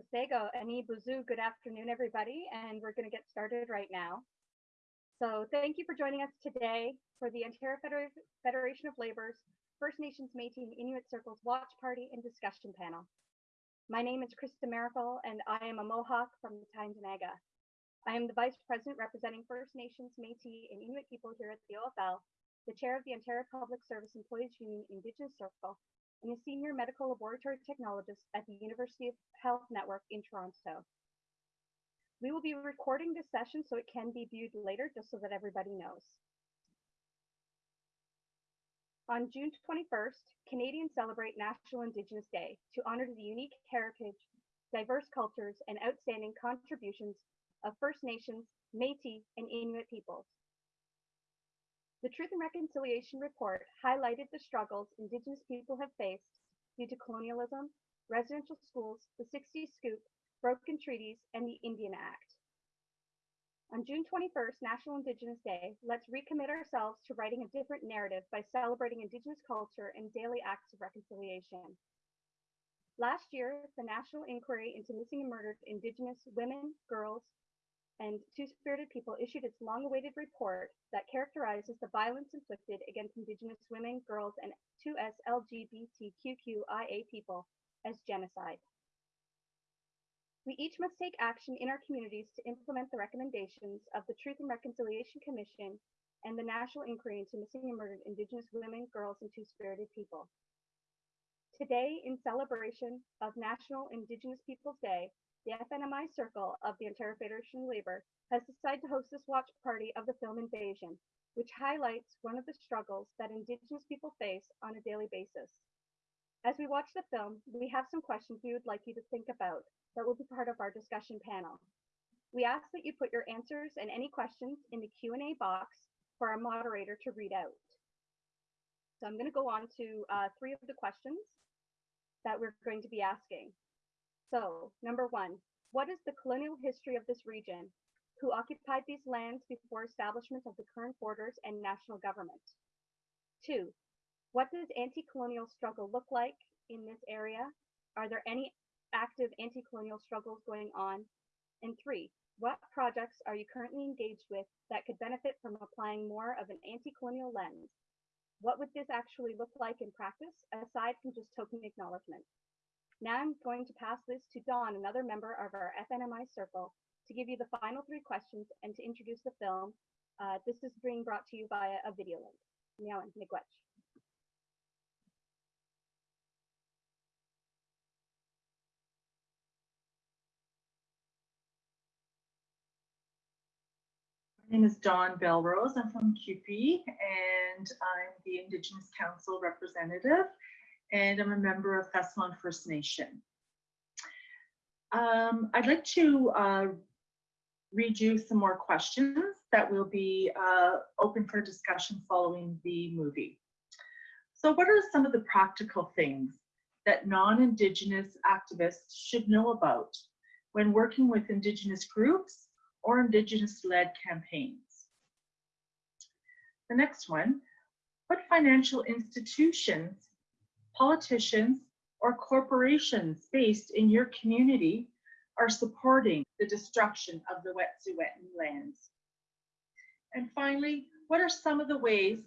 Sasego, Ani Buzu. Good afternoon, everybody, and we're going to get started right now. So thank you for joining us today for the Ontario Feder Federation of Labor's First Nations Métis and Inuit Circles Watch Party and Discussion Panel. My name is Krista Maracle, and I am a Mohawk from the Tyendinaga. I am the Vice President representing First Nations, Métis, and Inuit people here at the OFL, the Chair of the Ontario Public Service Employees Union Indigenous Circle, and a senior medical laboratory technologist at the University of Health Network in Toronto. We will be recording this session so it can be viewed later, just so that everybody knows. On June 21st, Canadians celebrate National Indigenous Day to honor the unique heritage, diverse cultures, and outstanding contributions of First Nations, Métis, and Inuit peoples. The Truth and Reconciliation Report highlighted the struggles Indigenous people have faced due to colonialism, residential schools, the 60s scoop, broken treaties, and the Indian Act. On June 21st, National Indigenous Day, let's recommit ourselves to writing a different narrative by celebrating Indigenous culture and daily acts of reconciliation. Last year, the National Inquiry into Missing and Murdered Indigenous Women, Girls, and Two Spirited People issued its long awaited report that characterizes the violence inflicted against Indigenous women, girls, and 2S LGBTQIA people as genocide. We each must take action in our communities to implement the recommendations of the Truth and Reconciliation Commission and the National Inquiry into Missing and Murdered Indigenous Women, Girls, and Two Spirited People. Today, in celebration of National Indigenous Peoples Day, the FNMI Circle of the Ontario Federation of Labour has decided to host this watch party of the film Invasion, which highlights one of the struggles that Indigenous people face on a daily basis. As we watch the film, we have some questions we would like you to think about that will be part of our discussion panel. We ask that you put your answers and any questions in the Q&A box for our moderator to read out. So I'm going to go on to uh, three of the questions that we're going to be asking. So, number one, what is the colonial history of this region? Who occupied these lands before establishment of the current borders and national government? Two, what does anti-colonial struggle look like in this area? Are there any active anti-colonial struggles going on? And three, what projects are you currently engaged with that could benefit from applying more of an anti-colonial lens? What would this actually look like in practice, aside from just token acknowledgement? Now I'm going to pass this to Dawn, another member of our FNMI circle, to give you the final three questions and to introduce the film. Uh, this is being brought to you via a video link. Now, Miigwech. My name is Dawn Belrose. I'm from CUPE and I'm the Indigenous Council representative and I'm a member of Thessalon First Nation. Um, I'd like to uh, read you some more questions that will be uh, open for discussion following the movie. So what are some of the practical things that non-Indigenous activists should know about when working with Indigenous groups or Indigenous-led campaigns? The next one, what financial institutions politicians, or corporations based in your community are supporting the destruction of the Wet'suwet'en lands? And finally, what are some of the ways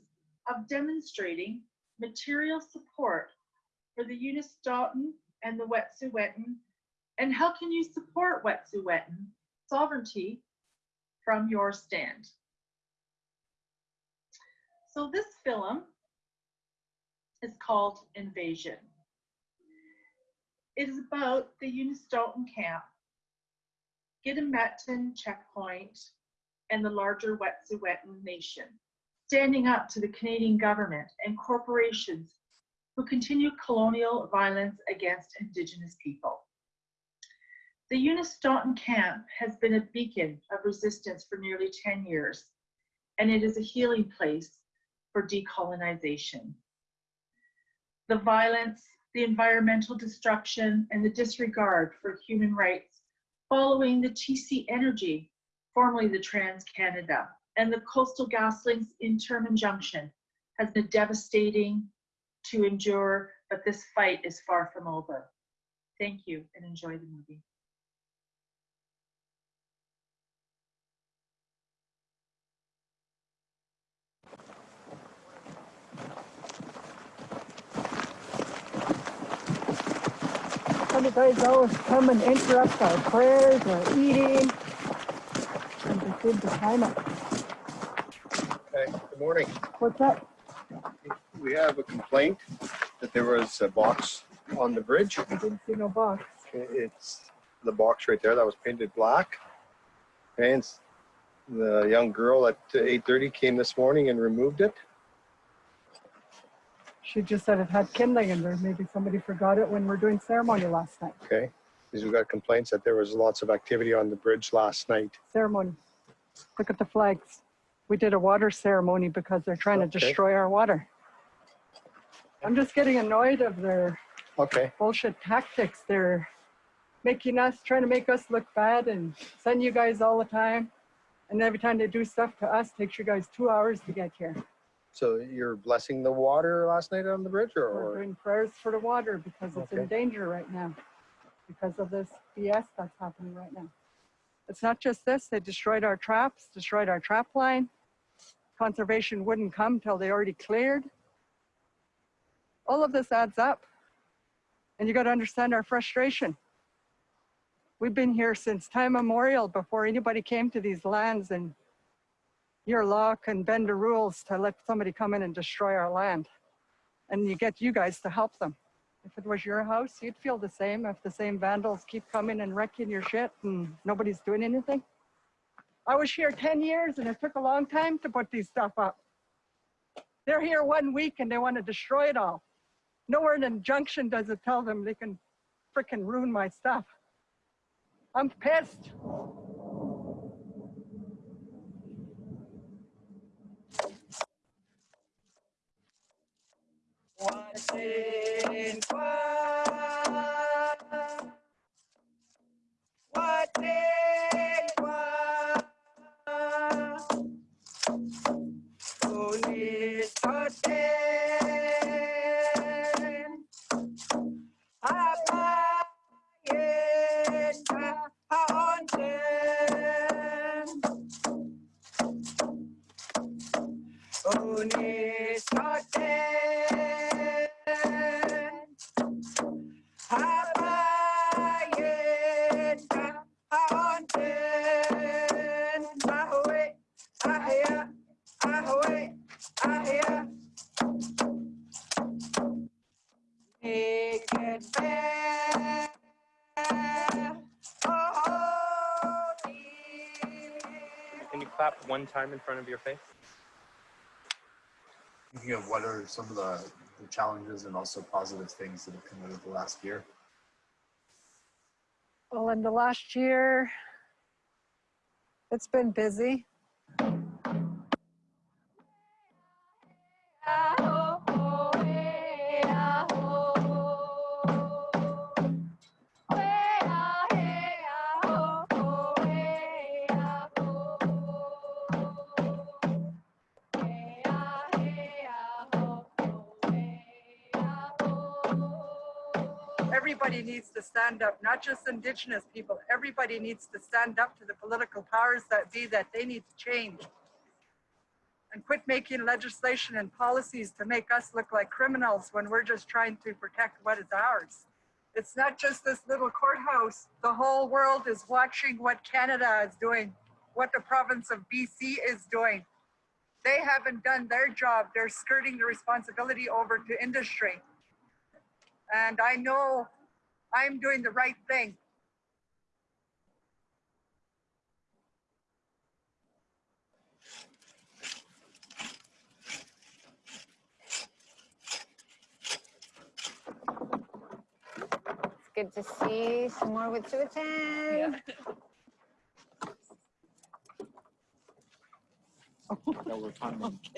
of demonstrating material support for the Unistoten and the Wet'suwet'en? And how can you support Wet'suwet'en sovereignty from your stand? So this film is called Invasion. It is about the Unistoten camp, Gidimt'en checkpoint, and the larger Wet'suwet'en nation, standing up to the Canadian government and corporations who continue colonial violence against Indigenous people. The Unistoten camp has been a beacon of resistance for nearly 10 years, and it is a healing place for decolonization the violence, the environmental destruction, and the disregard for human rights following the TC Energy, formerly the TransCanada, and the Coastal GasLinks interim injunction has been devastating to endure, but this fight is far from over. Thank you and enjoy the movie. Guys always come and interrupt our prayers or eating. And just good to time it. Okay, good morning. What's up? We have a complaint that there was a box on the bridge. I didn't see no box. It's the box right there that was painted black. And the young girl at 8.30 came this morning and removed it. She just said it had kindling in there. Maybe somebody forgot it when we are doing ceremony last night. Okay, because we got complaints that there was lots of activity on the bridge last night. Ceremony. Look at the flags. We did a water ceremony because they're trying to Okay. destroy our water. I'm just getting annoyed of their Okay, bullshit tactics. They're making us, trying to make us look bad and send you guys all the time. And every time they do stuff to us, takes you guys two hours to get here. So you're blessing the water last night on the bridge or? We're doing prayers for the water because it's in danger right now because of this BS that's happening right now. It's not just this, they destroyed our traps, destroyed our trap line. Conservation wouldn't come till they already cleared. All of this adds up. And you got to understand our frustration. We've been here since time immemorial before anybody came to these lands and your law can bend the rules to let somebody come in and destroy our land and you get you guys to help them. If it was your house, you'd feel the same if the same vandals keep coming and wrecking your shit and nobody's doing anything. I was here 10 years and it took a long time to put these stuff up. They're here one week and they want to destroy it all. Nowhere in injunction does it tell them they can frickin' ruin my stuff. I'm pissed. Watching Watching one time in front of your face? thinking of what are some of the, the challenges and also positive things that have come out of the last year? Well, in the last year, it's been busy. Everybody needs to stand up, not just Indigenous people. Everybody needs to stand up to the political powers that be that they need to change. And quit making legislation and policies to make us look like criminals when we're just trying to protect what is ours. It's not just this little courthouse. The whole world is watching what Canada is doing, what the province of BC is doing. They haven't done their job. They're skirting the responsibility over to industry. And I know I'm doing the right thing. It's good to see some more with Susan. that were funding.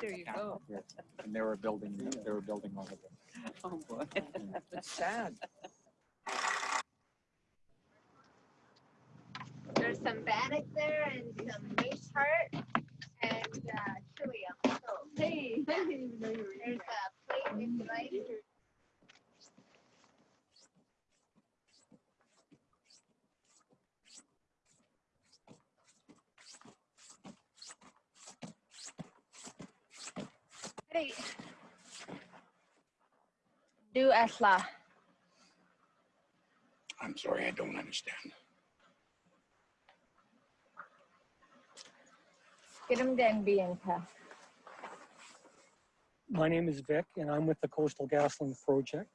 There you go. Yeah, And they were building, they were building all of it. Oh, boy. That's sad. There's some bannock there and some moose heart and uh, chili on the stove. Hey. I didn't even know you were There's a plate if you like. Hey. Do asla. I'm sorry, I don't understand. Get him then, Bianca. My name is Vic, and I'm with the Coastal GasLink Project.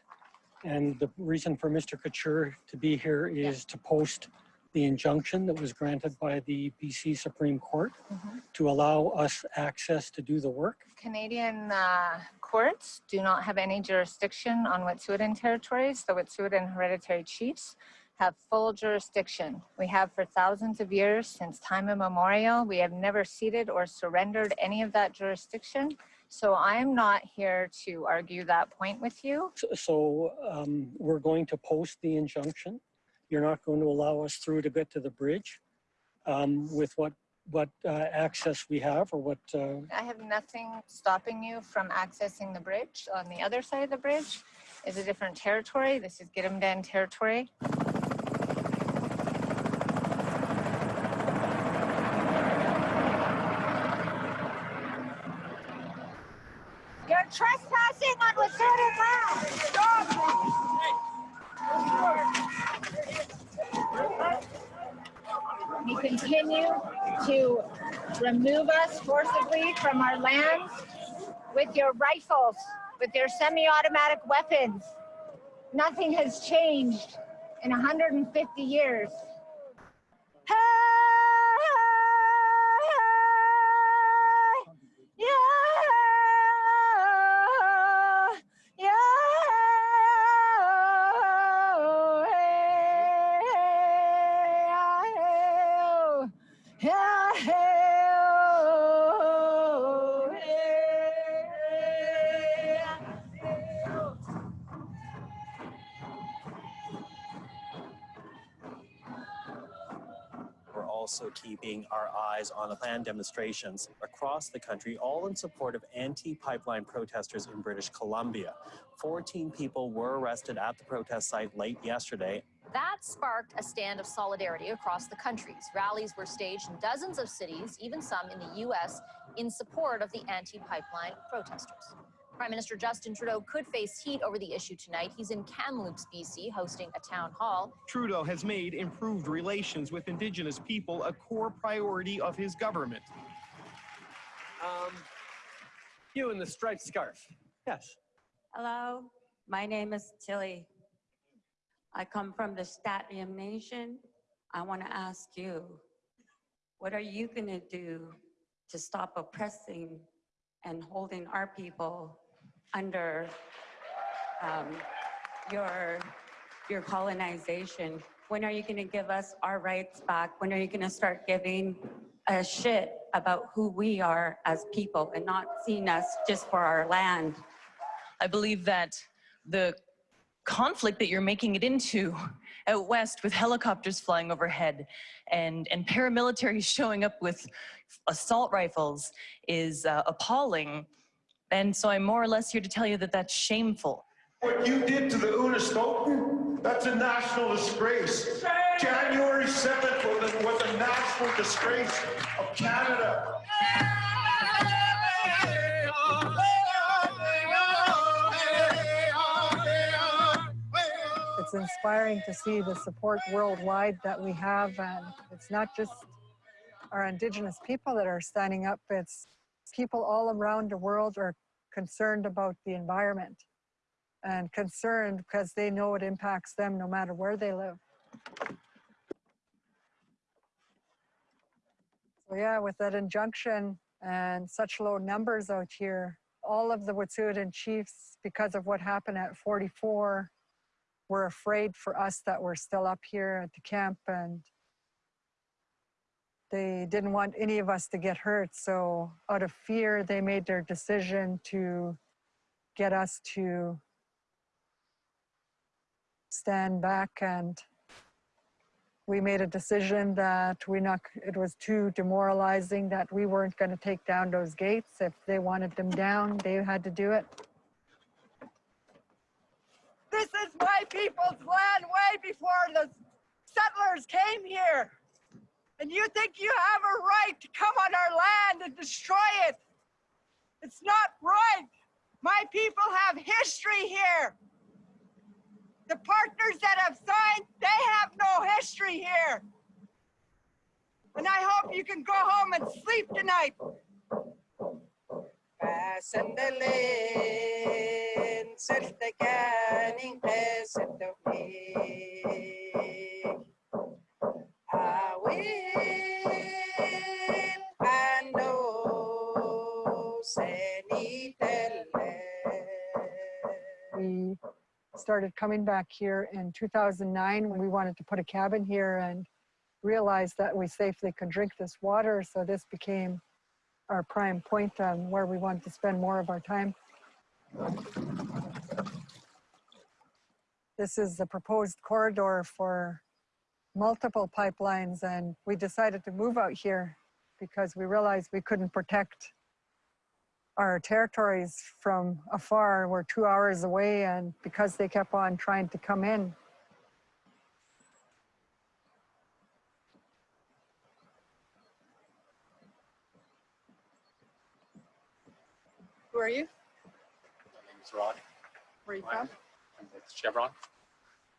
And the reason for Mr. Couture to be here is to post the injunction that was granted by the BC Supreme Court to allow us access to do the work. Canadian uh, courts do not have any jurisdiction on Wet'suwet'en territories. The Wet'suwet'en hereditary chiefs have full jurisdiction. We have for thousands of years since time immemorial. We have never ceded or surrendered any of that jurisdiction. So I am not here to argue that point with you. So- So um, we're going to post the injunction. You're not going to allow us through to get to the bridge um, with what, what uh, access we have or what, uh, I have nothing stopping you from accessing the bridge. On the other side of the bridge is a different territory. This is Gidimt'en territory. Trespassing on Wet'suwet'en land. You continue to remove us forcibly from our lands with your rifles, with your semi-automatic weapons. Nothing has changed in 150 years. Eyes on the planned demonstrations across the country, all in support of anti-pipeline protesters in British Columbia. 14 people were arrested at the protest site late yesterday. That sparked a stand of solidarity across the countries. Rallies were staged in dozens of cities, even some in the U.S., in support of the anti pipeline protesters. Prime Minister Justin Trudeau could face heat over the issue tonight. He's in Kamloops, BC, hosting a town hall. Trudeau has made improved relations with Indigenous people a core priority of his government. Um, you in the striped scarf. Yes. Hello, my name is Tilly. I come from the St'át'imc Nation. I want to ask you, what are you going to do to stop oppressing and holding our people under um, your, your colonization? When are you going to give us our rights back? When are you going to start giving a shit about who we are as people and not seeing us just for our land? I believe that the conflict that you're making it into out west with helicopters flying overhead and, and paramilitaries showing up with assault rifles is uh, appalling. And so I'm more or less here to tell you that that's shameful. What you did to the Unistoten, that's a national disgrace. January 7th was a, was a national disgrace of Canada. It's inspiring to see the support worldwide that we have. And it's not just our Indigenous people that are standing up, it's people all around the world are concerned about the environment and concerned because they know it impacts them no matter where they live. So yeah, with that injunction and such low numbers out here, all of the Wet'suwet'en chiefs, because of what happened at 44, were afraid for us that were still up here at the camp and they didn't want any of us to get hurt. So out of fear, they made their decision to get us to stand back and we made a decision that we not it was too demoralizing that we weren't going to take down those gates if they wanted them down they had to do it This is my people's land way before the settlers came here. And you think you have a right to come on our land and destroy it. It's not right. My people have history here. The partners that have signed, they have no history here. And I hope you can go home and sleep tonight. We started coming back here in 2009 when we wanted to put a cabin here and realized that we safely could drink this water. So this became our prime point on where we wanted to spend more of our time. This is the proposed corridor for multiple pipelines and we decided to move out here because we realized we couldn't protect our territories from afar. We're two hours away and because they kept on trying to come in, Who are you? My name is Rod. Where are you from? I'm with Chevron,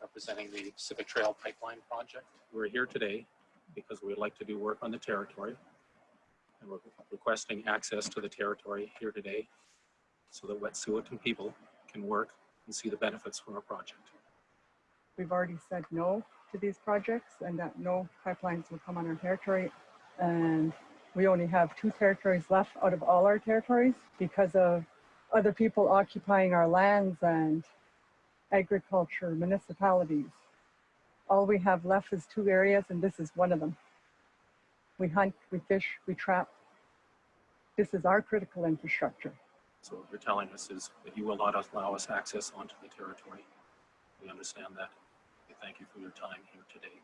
representing the Pacific Trail Pipeline Project. We're here today because we'd like to do work on the territory. And we're requesting access to the territory here today so that Wet'suwet'en people can work and see the benefits from our project. we've already said no to these projects and that no pipelines will come on our territory. And we only have two territories left out of all our territories because of other people occupying our lands and agriculture, municipalities. All we have left is two areas and this is one of them. We hunt, we fish, we trap. This is our critical infrastructure. So what you're telling us is that you will not allow us access onto the territory. We understand that. We thank you for your time here today.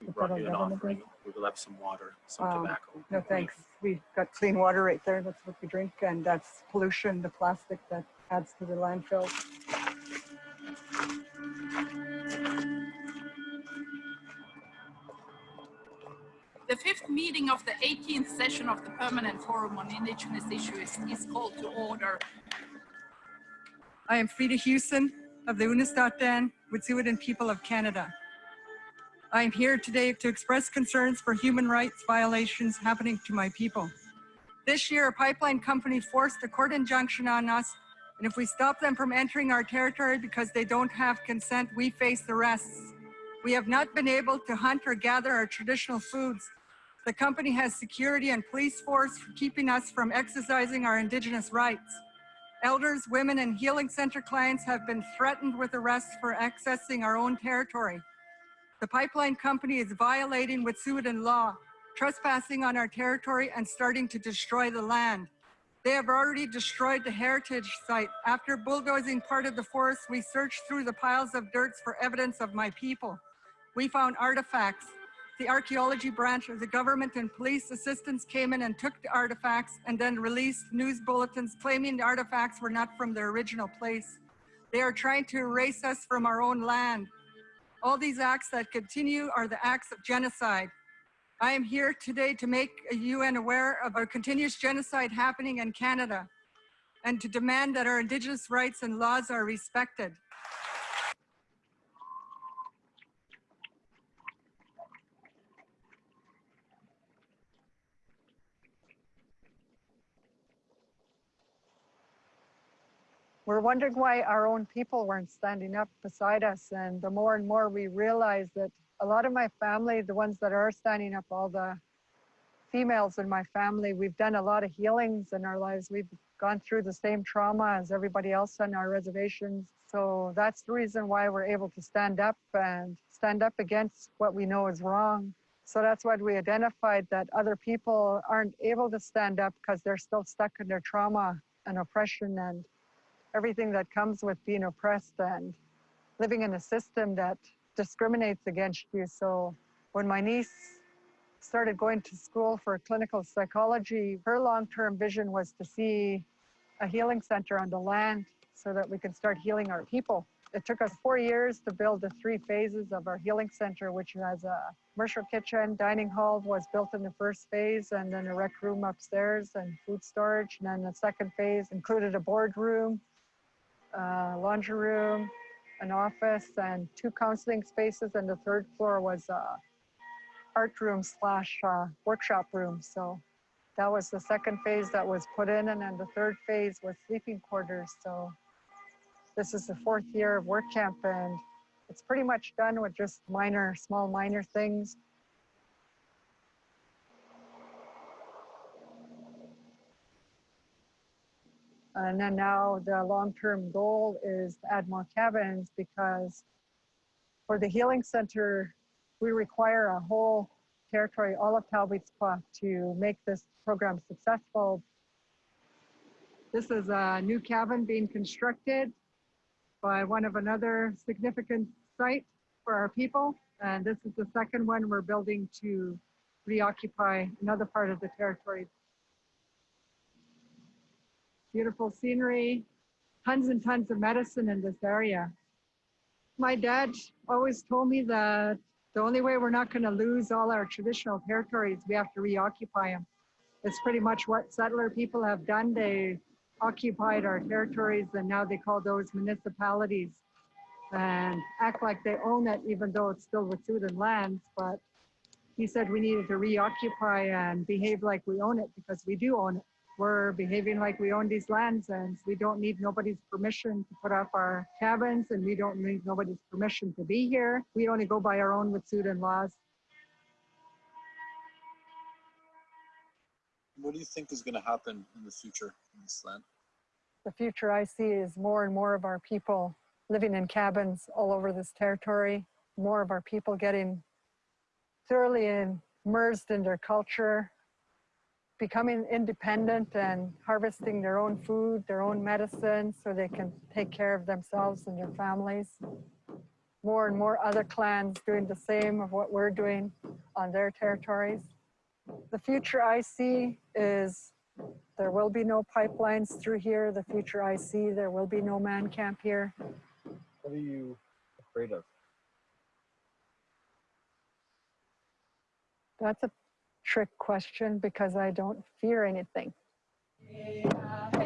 We brought you an offering. We left some water, some Um, tobacco. No, thanks. We've got clean water right there. That's what we drink and that's pollution, the plastic that adds to the landfill. Meeting of the 18th session of the Permanent Forum on Indigenous Issues is called to order. I am Freda Huson of the Unist'ot'en Wet'suwet'en people of Canada. I am here today to express concerns for human rights violations happening to my people. This year, a pipeline company forced a court injunction on us, and if we stop them from entering our territory because they don't have consent, we face arrests. We have not been able to hunt or gather our traditional foods. The company has security and police force for keeping us from exercising our Indigenous rights. Elders, women, and healing center clients have been threatened with arrest for accessing our own territory. The pipeline company is violating Wet'suwet'en law, trespassing on our territory and starting to destroy the land. They have already destroyed the heritage site. After bulldozing part of the forest, we searched through the piles of dirt for evidence of my people. We found artifacts. The archaeology branch of the government and police assistants came in and took the artifacts and then released news bulletins claiming the artifacts were not from their original place. They are trying to erase us from our own land. All these acts that continue are the acts of genocide. I am here today to make a UN aware of a continuous genocide happening in Canada and to demand that our Indigenous rights and laws are respected. We're wondering why our own people weren't standing up beside us. And the more and more we realize that a lot of my family, the ones that are standing up, all the females in my family, we've done a lot of healings in our lives. We've gone through the same trauma as everybody else on our reservations. So that's the reason why we're able to stand up and stand up against what we know is wrong. So that's why we identified that other people aren't able to stand up because they're still stuck in their trauma and oppression and everything that comes with being oppressed and living in a system that discriminates against you. So when my niece started going to school for clinical psychology, her long-term vision was to see a healing center on the land so that we can start healing our people. It took us four years to build the three phases of our healing center, which has a commercial kitchen, dining hall was built in the first phase, and then a rec room upstairs and food storage. And then the second phase included a boardroom, uh, laundry room, an office and two counseling spaces, and the third floor was a art room slash uh, workshop room. So that was the second phase that was put in, and then the third phase was sleeping quarters. So this is the fourth year of work camp, and it's pretty much done with just minor, small, minor things. And then now the long-term goal is add more cabins because for the healing center, we require a whole territory, all of Talbits Kwah to make this program successful. This is a new cabin being constructed by one of another significant site for our people. And this is the second one we're building to reoccupy another part of the territory beautiful scenery, tons and tons of medicine in this area. My dad always told me that the only way we're not going to lose all our traditional territories, we have to reoccupy them. It's pretty much what settler people have done. They occupied our territories and now they call those municipalities and act like they own it, even though it's still Wet'suwet'en lands. But he said we needed to reoccupy and behave like we own it because we do own it we're behaving like we own these lands and we don't need nobody's permission to put up our cabins and we don't need nobody's permission to be here. We only go by our own Wet'suwet'en laws. What do you think is going to happen in the future in this land? The future I see is more and more of our people living in cabins all over this territory, more of our people getting thoroughly immersed in their culture, becoming independent and harvesting their own food, their own medicine, so they can take care of themselves and their families. More and more other clans doing the same of what we're doing on their territories. The future I see is there will be no pipelines through here. The future I see, there will be no man camp here. What are you afraid of? That's a trick question because I don't fear anything. Uh,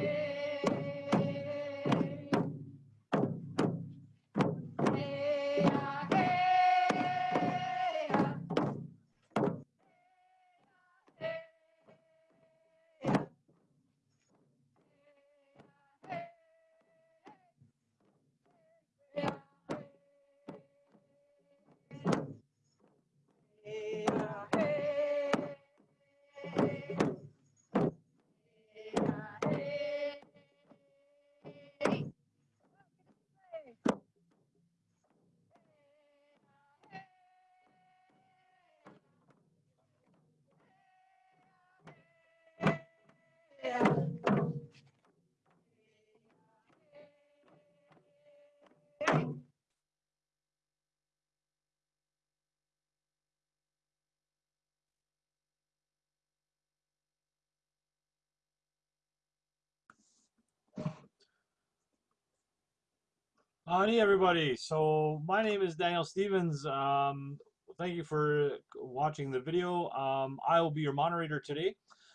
Howdy, everybody. So my name is Daniel Stevens. Um, thank you for watching the video. Um, I will be your moderator today.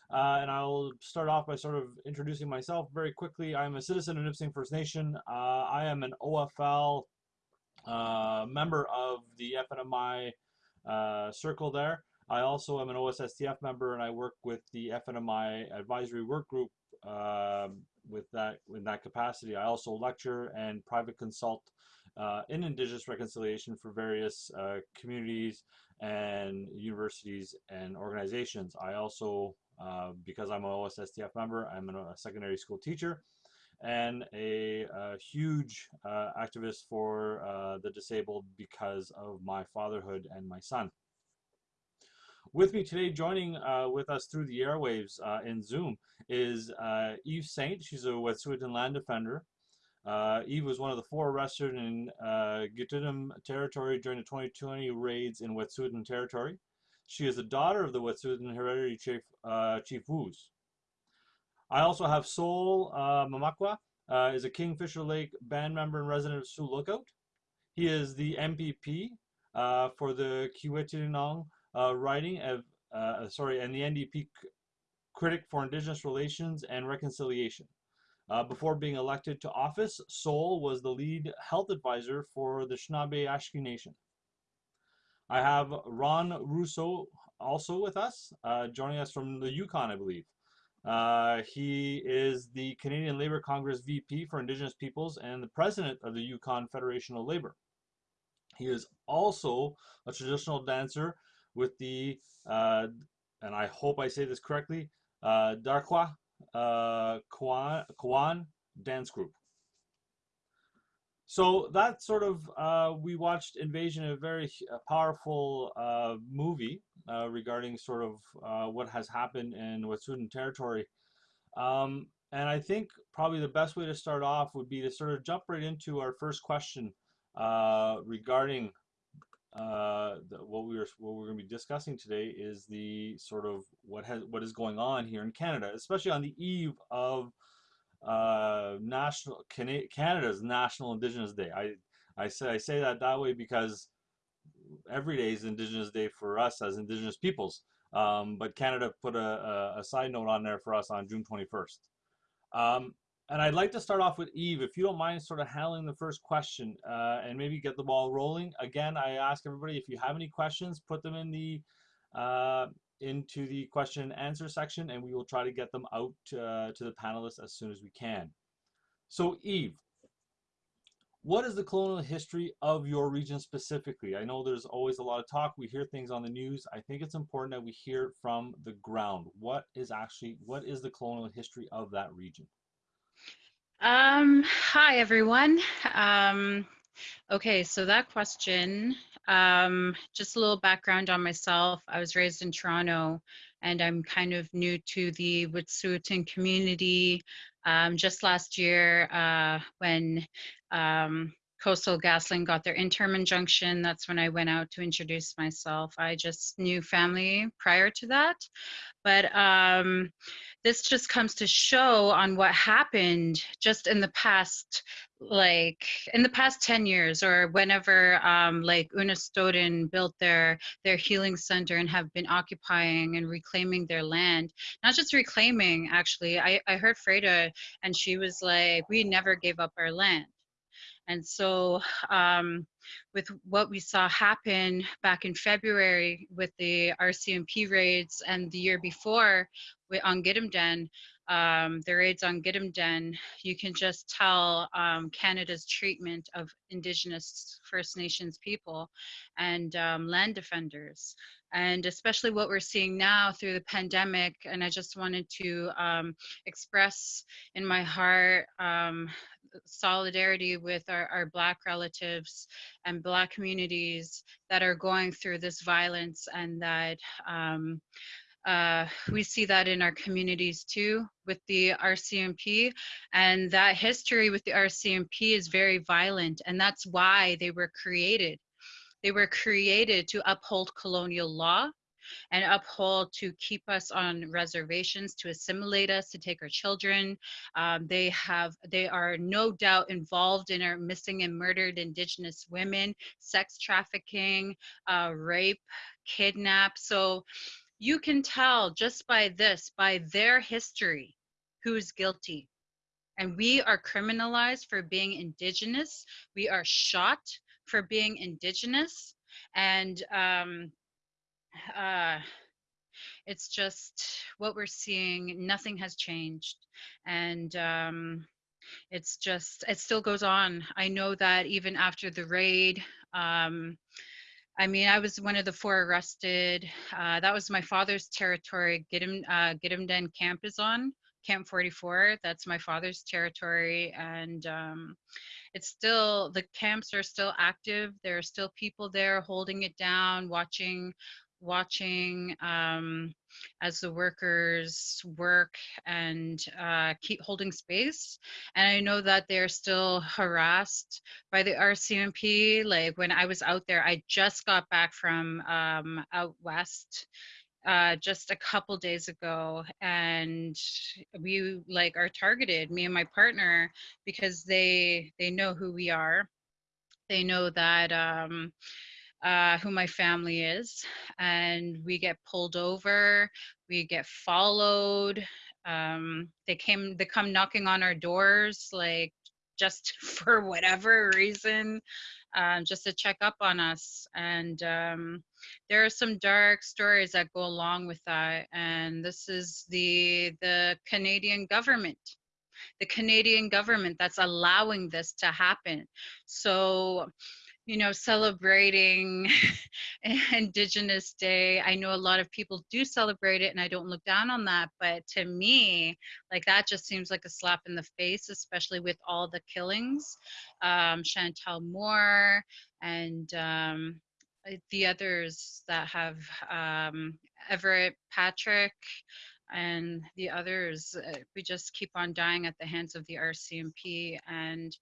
Uh, and I'll start off by sort of introducing myself very quickly. I'm a citizen of Nipissing First Nation. Uh, I am an OFL uh, member of the FNMI uh, circle there. I also am an OSSTF member and I work with the FNMI advisory work group um, with that in that capacity. I also lecture and private consult uh, in Indigenous reconciliation for various uh, communities and universities and organizations. I also, uh, because I'm an OSSTF member, I'm a secondary school teacher and a, a huge uh, activist for uh, the disabled because of my fatherhood and my son. With me today, joining uh, with us through the airwaves uh, in Zoom, is uh, Eve Saint. She's a Wet'suwet'en land defender. Uh, Eve was one of the four arrested in uh, territory during the 2020 raids in Wet'suwet'en territory. She is the daughter of the Wet'suwet'en hereditary chief, uh, Chief Woos. I also have Sol uh, Mamakwa, is a Kingfisher Lake band member and resident of Sioux Lookout. He is the MPP for the Kiiwetinoong uh, writing of, uh, sorry, and the NDP critic for Indigenous Relations and Reconciliation. Uh, before being elected to office, Sol was the lead health advisor for the Nishnawbe Aski Nation. I have Ron Rousseau also with us, uh, joining us from the Yukon, I believe. Uh, he is the Canadian Labour Congress VP for Indigenous Peoples and the president of the Yukon Federation of Labor. He is also a traditional dancer with the, uh, and I hope I say this correctly, uh, Darkwa uh, Kwan, Kwan Dance Group. So that sort of, uh, we watched Invasion, a very uh, powerful uh, movie uh, regarding sort of uh, what has happened in Wet'suwet'en territory. Um, and I think probably the best way to start off would be to sort of jump right into our first question uh, regarding uh, the, what we are what we're going to be discussing today is the sort of what has what is going on here in Canada, especially on the eve of uh, national Cana Canada's National Indigenous Day. I I say I say that that way because every day is Indigenous Day for us as Indigenous peoples. Um, but Canada put a, a, a, side note on there for us on June 21st. Um, and I'd like to start off with Eve, if you don't mind sort of handling the first question uh, and maybe get the ball rolling. Again, I ask everybody if you have any questions, put them in the uh, into the question and answer section and we will try to get them out uh, to the panelists as soon as we can. So Eve, what is the colonial history of your region specifically? I know there's always a lot of talk. We hear things on the news. I think it's important that we hear from the ground. What is actually, what is the colonial history of that region? Um, hi, everyone. Um, okay, so that question, um, just a little background on myself. I was raised in Toronto and I'm kind of new to the Wet'suwet'en community. Um, just last year uh, when um, Coastal GasLink got their interim injunction. That's when I went out to introduce myself. I just knew family prior to that. But um, this just comes to show on what happened just in the past, like in the past 10 years or whenever um, like Unistoten built their, their healing center and have been occupying and reclaiming their land. Not just reclaiming, actually. I, I heard Freda and she was like, we never gave up our land and so um, with what we saw happen back in February with the RCMP raids and the year before on Gidimt'en, um, the raids on Gidimt'en, you can just tell um, Canada's treatment of Indigenous First Nations people and um, land defenders. And especially what we're seeing now through the pandemic. And I just wanted to um, express in my heart um, solidarity with our, our Black relatives and Black communities that are going through this violence and that um, uh, we see that in our communities too with the RCMP and that history with the RCMP is very violent and that's why they were created. They were created to uphold colonial law and uphold to keep us on reservations, to assimilate us, to take our children. Um, they have, they are no doubt involved in our missing and murdered Indigenous women, sex trafficking, uh, rape, kidnap. So you can tell just by this, by their history, who's guilty. And we are criminalized for being Indigenous. We are shot for being Indigenous. And um, uh, it's just what we're seeing. Nothing has changed. And um, it's just, it still goes on. I know that even after the raid, um, I mean, I was one of the four arrested. Uh, that was my father's territory. Gidim, uh, Gidimt'en camp is on, Camp 44. That's my father's territory. And um, it's still, the camps are still active. There are still people there holding it down, watching watching um, as the workers work and uh, keep holding space. And I know that they're still harassed by the RCMP. Like when I was out there, I just got back from um, out west uh, just a couple days ago and we like are targeted me and my partner because they they know who we are they know that um uh, who my family is, and we get pulled over, we get followed. Um, they came, they come knocking on our doors, like just for whatever reason, um, just to check up on us. And um, there are some dark stories that go along with that. And this is the the Canadian government, the Canadian government that's allowing this to happen. So you know, celebrating Indigenous Day. I know a lot of people do celebrate it, and I don't look down on that. But to me, like that just seems like a slap in the face, especially with all the killings. Um, Chantal Moore and um, uh, the others that have um, Everett Patrick and the others. Uh, we just keep on dying at the hands of the RCMP and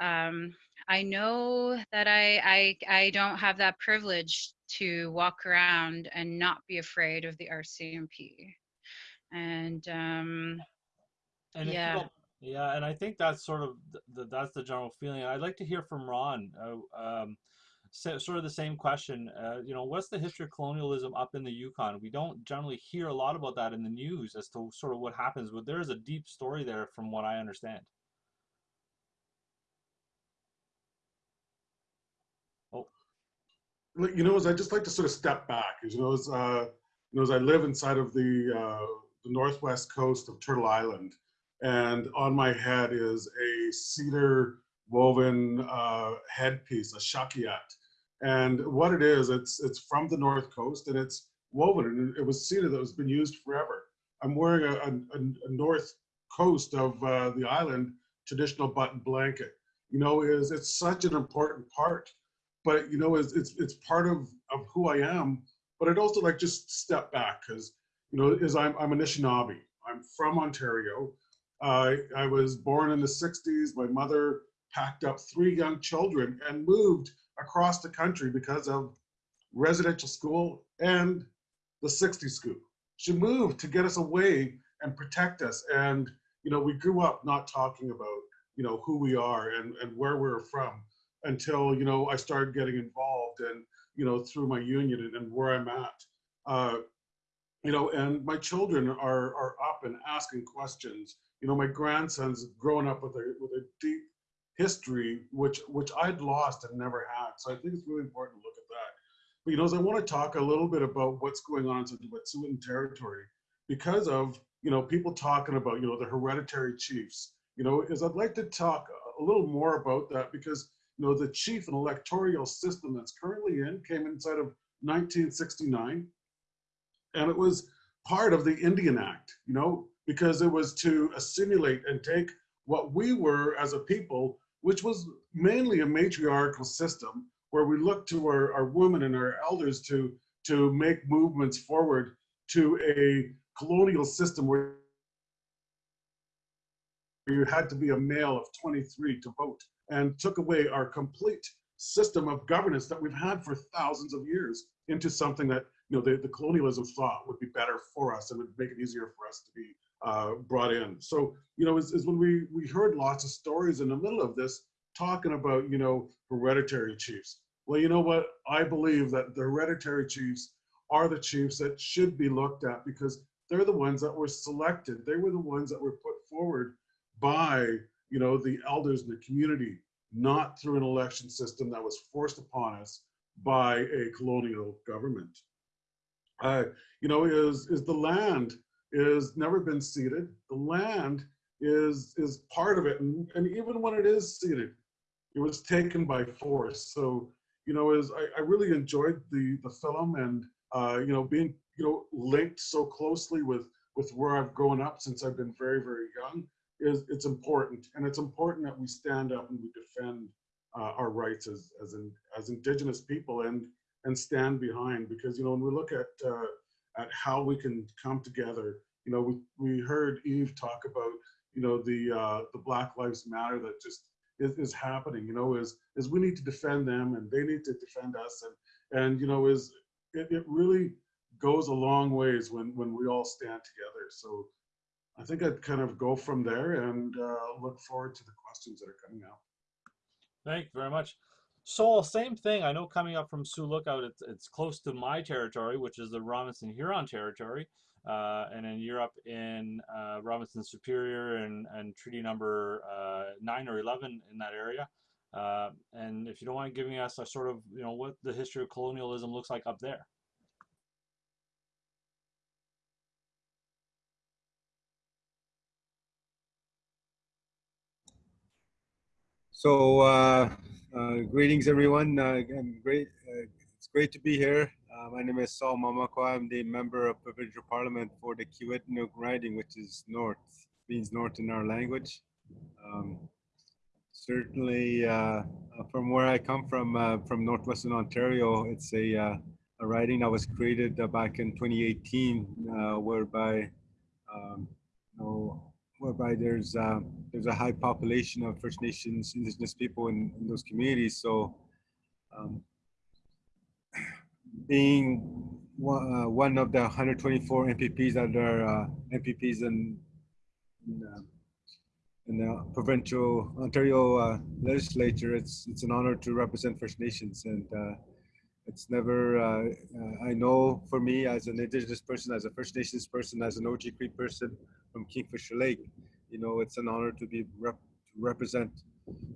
um, I know that I, I I don't have that privilege to walk around and not be afraid of the RCMP, and um, And yeah. yeah, and I think that's sort of the, the, that's the general feeling. I'd like to hear from Ron. Uh, um, so, sort of the same question. Uh, you know, what's the history of colonialism up in the Yukon? We don't generally hear a lot about that in the news as to sort of what happens, but there is a deep story there, from what I understand. Like, you know, as I just like to sort of step back, as you know, as uh, you know, as I live inside of the uh, the northwest coast of Turtle Island, and on my head is a cedar woven uh, headpiece, a shakiat. And what it is, it's it's from the north coast, and it's woven, and it was cedar that has been used forever. I'm wearing a, a, a north coast of uh, the island traditional button blanket. You know, is it's such an important part but you know, it's it's, it's part of of who I am. But I'd also like just step back because you know, is I'm I'm Anishinaabe. I'm from Ontario. Uh, I was born in the '60s. My mother packed up three young children and moved across the country because of residential school and the 60s scoop. She moved to get us away and protect us. And you know, we grew up not talking about you know who we are and and where we're from until you know I started getting involved and you know through my union and, and where I'm at. Uh, you know, and my children are are up and asking questions. You know, my grandson's growing up with a with a deep history which which I'd lost and never had. So I think it's really important to look at that. But you know, as I want to talk a little bit about what's going on in Wet'suwet'en territory because of you know people talking about you know the hereditary chiefs. You know, is I'd like to talk a little more about that because know, the chief and electoral system that's currently in came inside of 1969. And it was part of the Indian Act, you know, because it was to assimilate and take what we were as a people, which was mainly a matriarchal system where we looked to our, our women and our elders to, to make movements forward to a colonial system where you had to be a male of 23 to vote and took away our complete system of governance that we've had for thousands of years into something that you know the, the colonialism thought would be better for us and would make it easier for us to be uh, brought in. So you know, is, is when we we heard lots of stories in the middle of this talking about you know hereditary chiefs. Well, you know what? I believe that the hereditary chiefs are the chiefs that should be looked at because they're the ones that were selected. They were the ones that were put forward by you know, the elders in the community, not through an election system that was forced upon us by a colonial government. Uh, you know, is is the land is never been ceded. The land is is part of it, and, and even when it is ceded, it was taken by force. So you know, is I, I really enjoyed the the film, and uh, you know, being you know linked so closely with with where I've grown up since I've been very very young is it's important, and it's important that we stand up and we defend uh, our rights as as in, as Indigenous people and and stand behind because you know when we look at uh, at how we can come together, you know we we heard Eve talk about you know the uh, the Black Lives Matter that just is, is happening. You know is is we need to defend them and they need to defend us and and you know is it, it really goes a long ways when when we all stand together. So I think I'd kind of go from there and uh, look forward to the questions that are coming out. Thank you very much. So same thing. I know coming up from Sioux Lookout, it's it's close to my territory, which is the Robinson Huron territory, uh, and then you're up in uh, Robinson Superior and and treaty number uh, nine or eleven in that area. Uh, and if you don't mind giving us a sort of you know what the history of colonialism looks like up there. So, uh, uh, greetings everyone. Uh, again, great. Uh, it's great to be here. Uh, my name is Sol Mamakwa. I'm the member of provincial parliament for the Kiiwetinoong riding, which is north, means north in our language. Um, certainly, uh, from where I come from, from northwestern Ontario, it's a, a riding that was created back in 2018, uh, whereby um, you know, whereby there's uh, there's a high population of First Nations, Indigenous people in, in those communities. So, um, being one, uh, one of the 124 MPPs that are uh, MPPs in in, uh, in the provincial Ontario uh, legislature, it's it's an honor to represent First Nations and. Uh, it's never, uh, I know for me as an Indigenous person, as a First Nations person, as an OG Cree person from Kingfisher Lake, you know, it's an honor to be rep to represent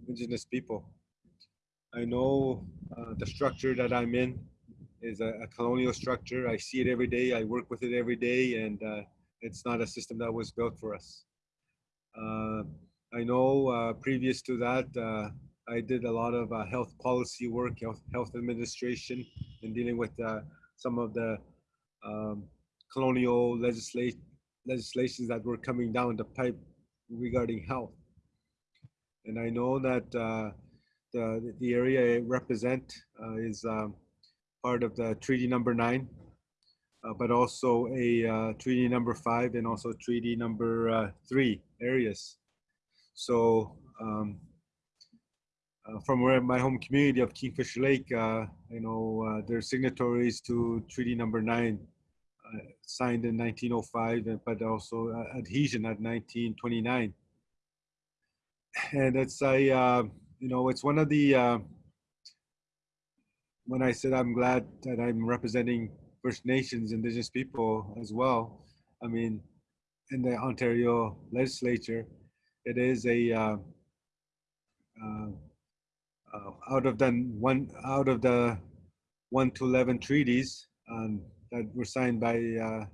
Indigenous people. I know uh, the structure that I'm in is a, a, colonial structure. I see it every day. I work with it every day, and uh, it's not a system that was built for us. Uh, I know uh, previous to that, I did a lot of uh, health policy work, health, health administration, and dealing with uh, some of the um, colonial legislate, legislations that were coming down the pipe regarding health. And I know that uh, the, the area I represent uh, is um, part of the treaty number nine, uh, but also a uh, treaty number five and also treaty number three areas. So um, uh, from where my home community of Kingfisher Lake, uh, you know, uh, they're signatories to Treaty Number Nine, uh, signed in 1905, but also uh, adhesion at 1929. And it's a, uh, you know, it's one of the. when I said I'm glad that I'm representing First Nations, Indigenous people as well, I mean, in the Ontario legislature, it is a. Uh, uh, out of the one out of the one to eleven treaties um, that were signed by uh,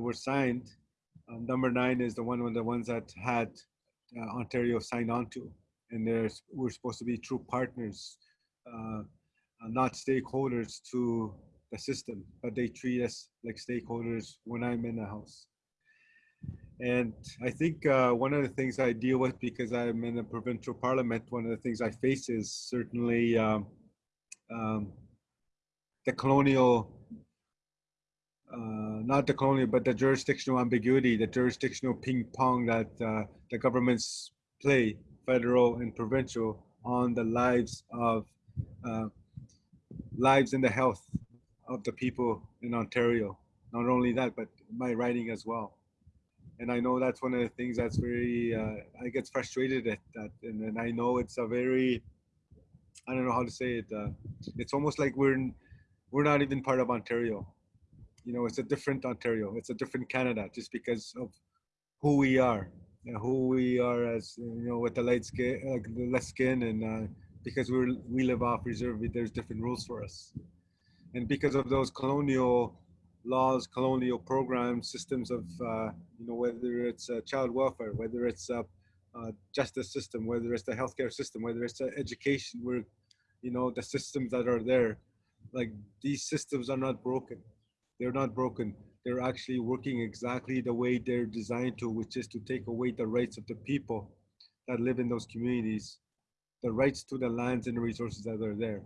were signed, um, number nine is the one of the ones that had uh, Ontario signed on to, and there's we're supposed to be true partners, uh, uh, not stakeholders to the system, but they treat us like stakeholders when I'm in the house. And I think uh, one of the things I deal with because I'm in the provincial parliament, one of the things I face is certainly um, um, the colonial, uh, not the colonial, but the jurisdictional ambiguity, the jurisdictional ping pong that uh, the governments play, federal and provincial, on the lives of uh, lives and the health of the people in Ontario. Not only that, but my writing as well and I know that's one of the things that's very uh, I get frustrated at that, and, and I know it's a very I don't know how to say it. Uh, it's almost like we're we're not even part of Ontario. You know, it's a different Ontario. It's a different Canada, just because of who we are, know, who we are as you know, with the light skin, like the less skin, and uh, because we're we live off reserve, there's different rules for us, and because of those colonial laws, colonial programs, systems of, uh, you know, whether it's uh, child welfare, whether it's a justice system, whether it's the healthcare system, whether it's education, where, you know, the systems that are there, like these systems are not broken. They're not broken. They're actually working exactly the way they're designed to, which is to take away the rights of the people that live in those communities, the rights to the lands and the resources that are there.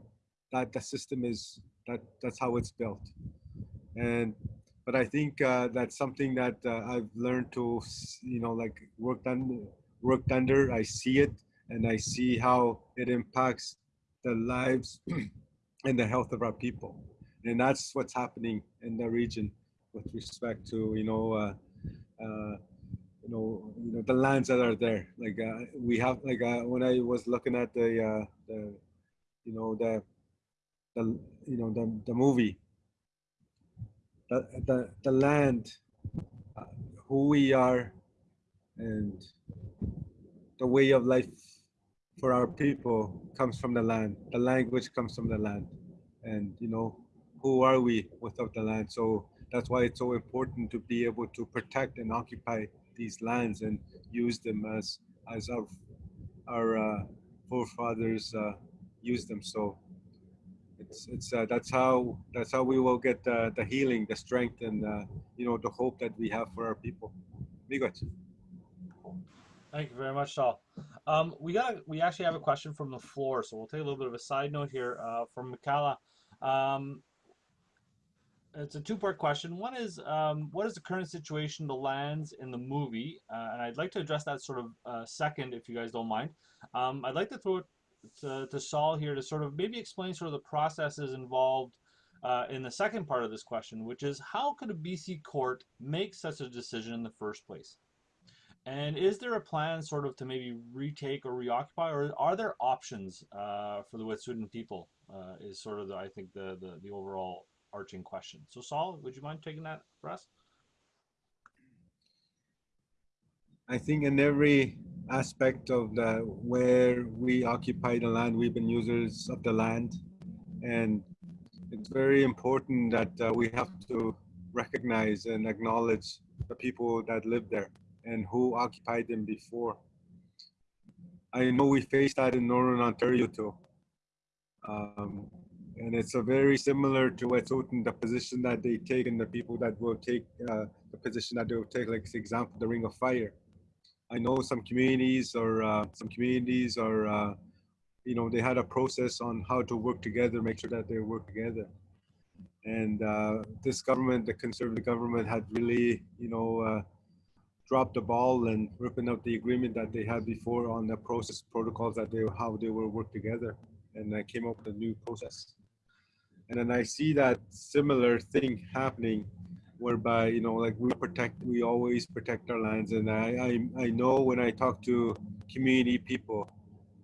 That the system is that that's how it's built and but I think uh, that's something that uh, I've learned to you know like worked under worked under. I see it and I see how it impacts the lives and the health of our people, and that's what's happening in the region with respect to you know. Uh, uh you know, you know the lands that are there. Like uh, we have, like uh, when I was looking at the, uh, the you know the the you know the the movie the the the land uh, who we are and the way of life for our people comes from the land the language comes from the land and you know who are we without the land so that's why it's so important to be able to protect and occupy these lands and use them as as our our uh, forefathers uh, used them so it's it's uh, that's how that's how we will get the, the healing the strength and uh, you know the hope that we have for our people Miigwech. Thank you very much, Sol. Um, we got we actually have a question from the floor, so we'll take a little bit of a side note here uh, from Mikala. Um, it's a two-part question. One is, um, what is the current situation of the lands in the movie? Uh, and I'd like to address that sort of uh, second, if you guys don't mind. Um, I'd like to throw it to, to Sol here to sort of maybe explain sort of the processes involved uh, in the second part of this question, which is how could a BC court make such a decision in the first place? And is there a plan sort of to maybe retake or reoccupy, or are there options uh, for the Wet'suwet'en people? Uh, is sort of, the, I think, the, the, the overall arching question. So Sol, would you mind taking that for us? I think in every aspect of the where we occupy the land, we've been users of the land, and it's very important that uh, we have to recognize and acknowledge the people that live there and who occupied them before. I know we faced that in Northern Ontario too. Um, and it's a very similar to what's Wet'suwet'en, the position that they take and the people that will take uh, the position that they will take, like for example, the Ring of Fire. I know some communities or uh, some communities are, uh, you know, they had a process on how to work together, make sure that they work together. And uh, this government, the conservative government, had really, you know, uh, dropped the ball and ripping up the agreement that they had before on the process protocols that they how they will work together, and I came up with a new process. And then I see that similar thing happening whereby you know like we protect we always protect our lands and I, I i know when i talk to community people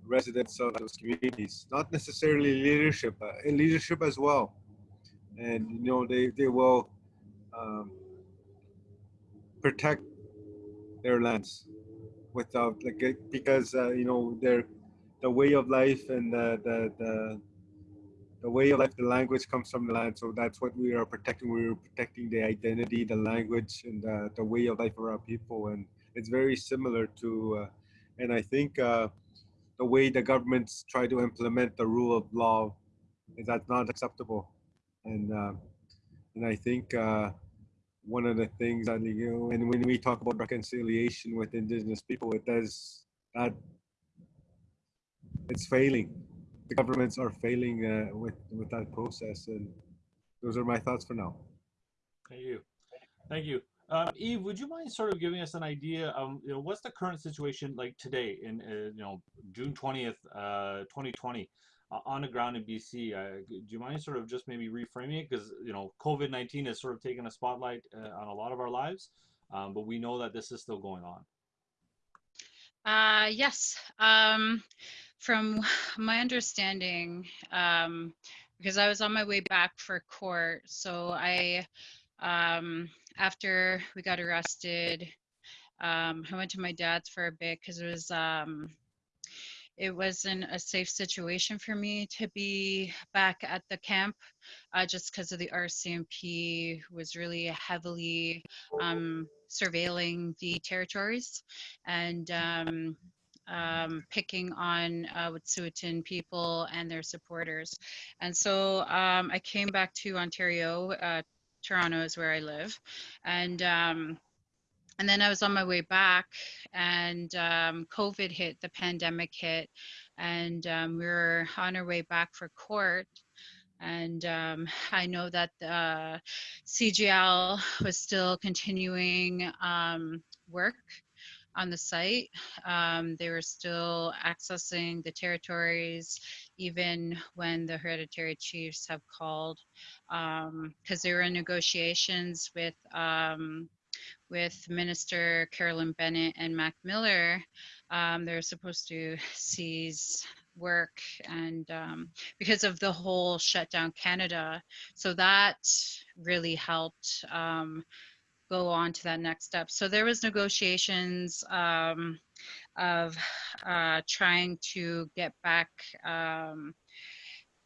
residents of those communities not necessarily leadership uh, leadership as well. And you know they they will um, protect their lands without like because uh, you know their the way of life and the, the the the way of life, the language comes from the land. So that's what we are protecting. We're protecting the identity, the language, and the, the way of life of our people. And it's very similar to, uh, and I think uh, the way the governments try to implement the rule of law is that's not acceptable. And uh, and I think uh, one of the things that you know, and when we talk about reconciliation with Indigenous people, it does that it's failing the governments are failing uh, with with that process. And those are my thoughts for now. Thank you. Thank you. Um, Eve, would you mind sort of giving us an idea of you know what's the current situation like today in uh, you know June twentieth, uh, twenty twenty, uh, on the ground in BC? Uh, do you mind sort of just maybe reframing it because you know COVID nineteen has sort of taken a spotlight uh, on a lot of our lives, um, but we know that this is still going on. Uh, yes. Um, from my understanding, um, because I was on my way back for court, so I, um, after we got arrested, um, I went to my dad's for a bit because it was um, it wasn't a safe situation for me to be back at the camp uh, just because of the RCMP was really heavily um, surveilling the territories and um, um, picking on uh, Wet'suwet'en people and their supporters. And so um, I came back to Ontario. Uh, Toronto is where I live, and um, and then I was on my way back, and um, COVID hit, the pandemic hit, and um, we were on our way back for court. And um, I know that the CGL was still continuing um, work on the site. Um, they were still accessing the territories even when the hereditary chiefs have called because um, they were negotiations with um, with Minister Carolyn Bennett and Mac Miller. Um, they're supposed to seize work and um, because of the whole shutdown Canada. So that really helped um, go on to that next step. So there was negotiations um, of uh, trying to get back um,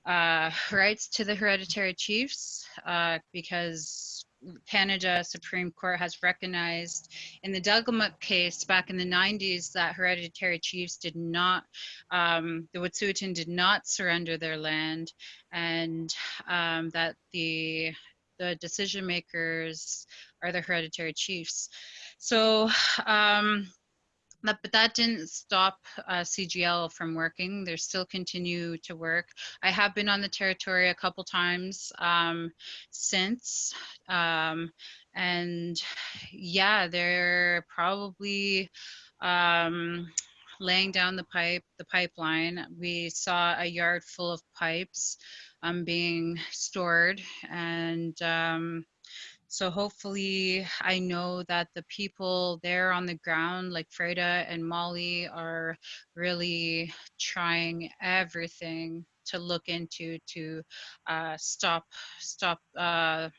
uh, rights to the hereditary chiefs uh, because Canada Supreme Court has recognized in the Delgamuukw case back in the 90s that hereditary chiefs did not, um, the Wet'suwet'en did not surrender their land and um, that the the decision makers are the hereditary chiefs. So um, that, but that didn't stop uh, CGL from working. They still continue to work. I have been on the territory a couple times um, since, um, and yeah, they're probably um, laying down the pipe, the pipeline. We saw a yard full of pipes um, being stored, and um, so hopefully, I know that the people there on the ground, like Freda and Molly, are really trying everything to look into to uh, stop stop uh,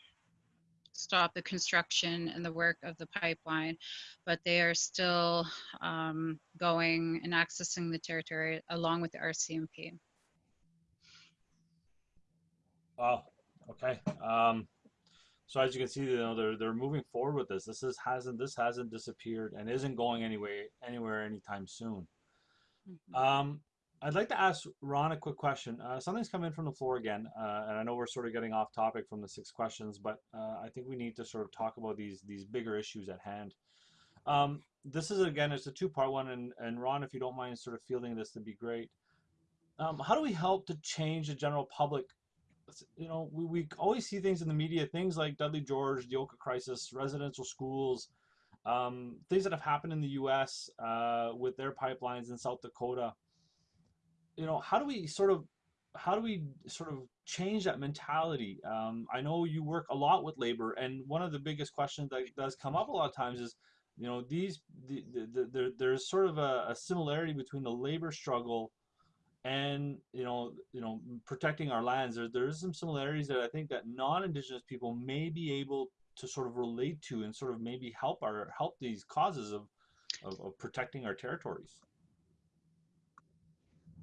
stop the construction and the work of the pipeline, but they are still um, going and accessing the territory along with the RCMP. Wow. Okay. Um, so as you can see, you know, they're they're moving forward with this. This is hasn't this hasn't disappeared and isn't going anyway anywhere anytime soon. Mm-hmm. Um, I'd like to ask Ron a quick question. Uh, something's come in from the floor again, uh, and I know we're sort of getting off topic from the six questions, but uh, I think we need to sort of talk about these these bigger issues at hand. Um, this is again, it's a two-part one, and and Ron, if you don't mind, sort of fielding this, would be great. Um, how do we help to change the general public you know, we, we always see things in the media, things like Dudley George, the Oka crisis, residential schools, um, things that have happened in the U.S. Uh, with their pipelines in South Dakota. You know, how do we sort of, how do we sort of change that mentality? Um, I know you work a lot with labor, and one of the biggest questions that does come up a lot of times is, you know, these the, the, the, there's sort of a, a similarity between the labor struggle and you know you know protecting our lands there there's some similarities that i think that non-indigenous people may be able to sort of relate to and sort of maybe help our help these causes of of, of protecting our territories.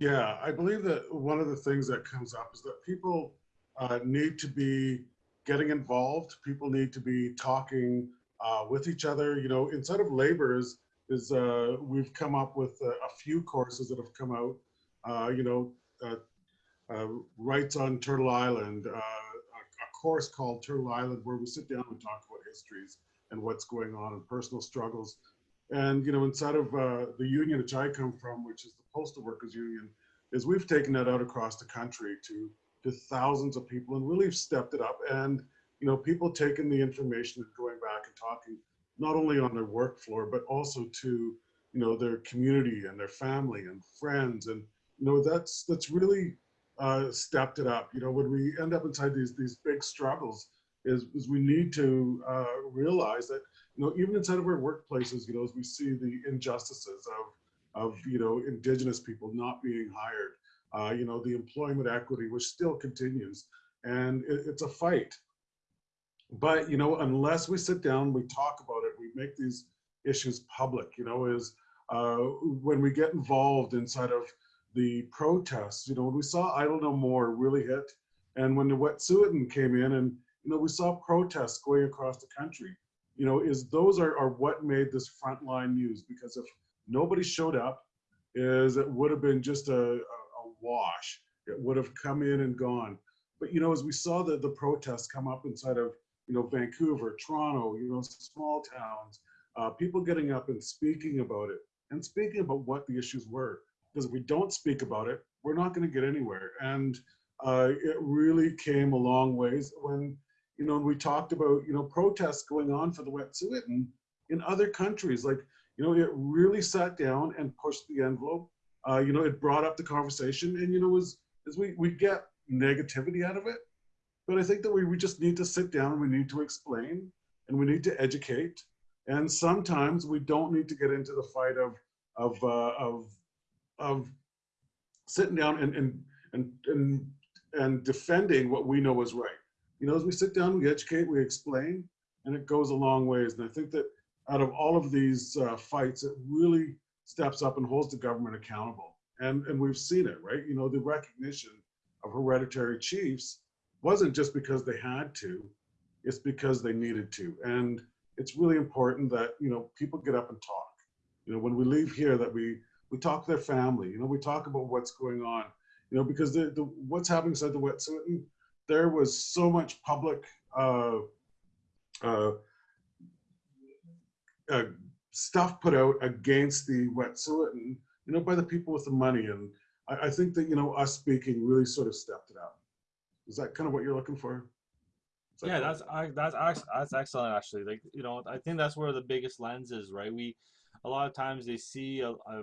Yeah i believe that one of the things that comes up is that people uh, need to be getting involved. People need to be talking uh, with each other. You know inside of labor is is uh, we've come up with a, a few courses that have come out you know, uh, uh, rights on Turtle Island, a, a, course called Turtle Island where we sit down and talk about histories and what's going on and personal struggles. And, you know, inside of the union which I come from, which is the Postal Workers Union, is we've taken that out across the country to, to thousands of people and really stepped it up. And, you know, people taking the information and going back and talking not only on their work floor, but also to, you know, their community and their family and friends and, you know, that's that's really uh, stepped it up. You know, when we end up inside these these big struggles, is, is we need to uh, realize that you know even inside of our workplaces, you know, as we see the injustices of of you know indigenous people not being hired, uh, you know, the employment equity which still continues, and it, it's a fight. But you know, unless we sit down, we talk about it, we make these issues public. You know, is uh, when we get involved inside of the protests. You know, when we saw Idle No More really hit, and when the Wet'suwet'en came in, and you know, we saw protests going across the country. You know, is those are, are what made this frontline news because if nobody showed up, is it would have been just a, a, a wash. It would have come in and gone. But you know, as we saw the the protests come up inside of you know Vancouver, Toronto, you know, small towns, uh, people getting up and speaking about it and speaking about what the issues were because if we don't speak about it, we're not going to get anywhere. And uh, it really came a long ways when, you know, we talked about, you know, protests going on for the Wet'suwet'en in other countries. Like, you know, it really sat down and pushed the envelope. Uh, you know, it brought up the conversation and, you know, as, as we, we get negativity out of it. But I think that we, we just need to sit down we need to explain and we need to educate. And sometimes we don't need to get into the fight of, of, uh, of of sitting down and, and, and, and, and defending what we know is right. You know, as we sit down, we educate, we explain, and it goes a long ways. And I think that out of all of these uh, fights, it really steps up and holds the government accountable. And, and we've seen it, right? You know, the recognition of hereditary chiefs wasn't just because they had to, it's because they needed to. And it's really important that, you know, people get up and talk. You know, when we leave here that we, we talk to their family, you know, we talk about what's going on, you know, because the, the what's happening inside the Wet'suwet'en, there was so much public uh, uh, uh, stuff put out against the Wet'suwet'en, you know, by the people with the money. And I, I think that, you know, us speaking really sort of stepped it up. Is that kind of what you're looking for? That yeah that's I- that's that's excellent actually like you know i think that's where the biggest lens is right we a lot of times they see a, a,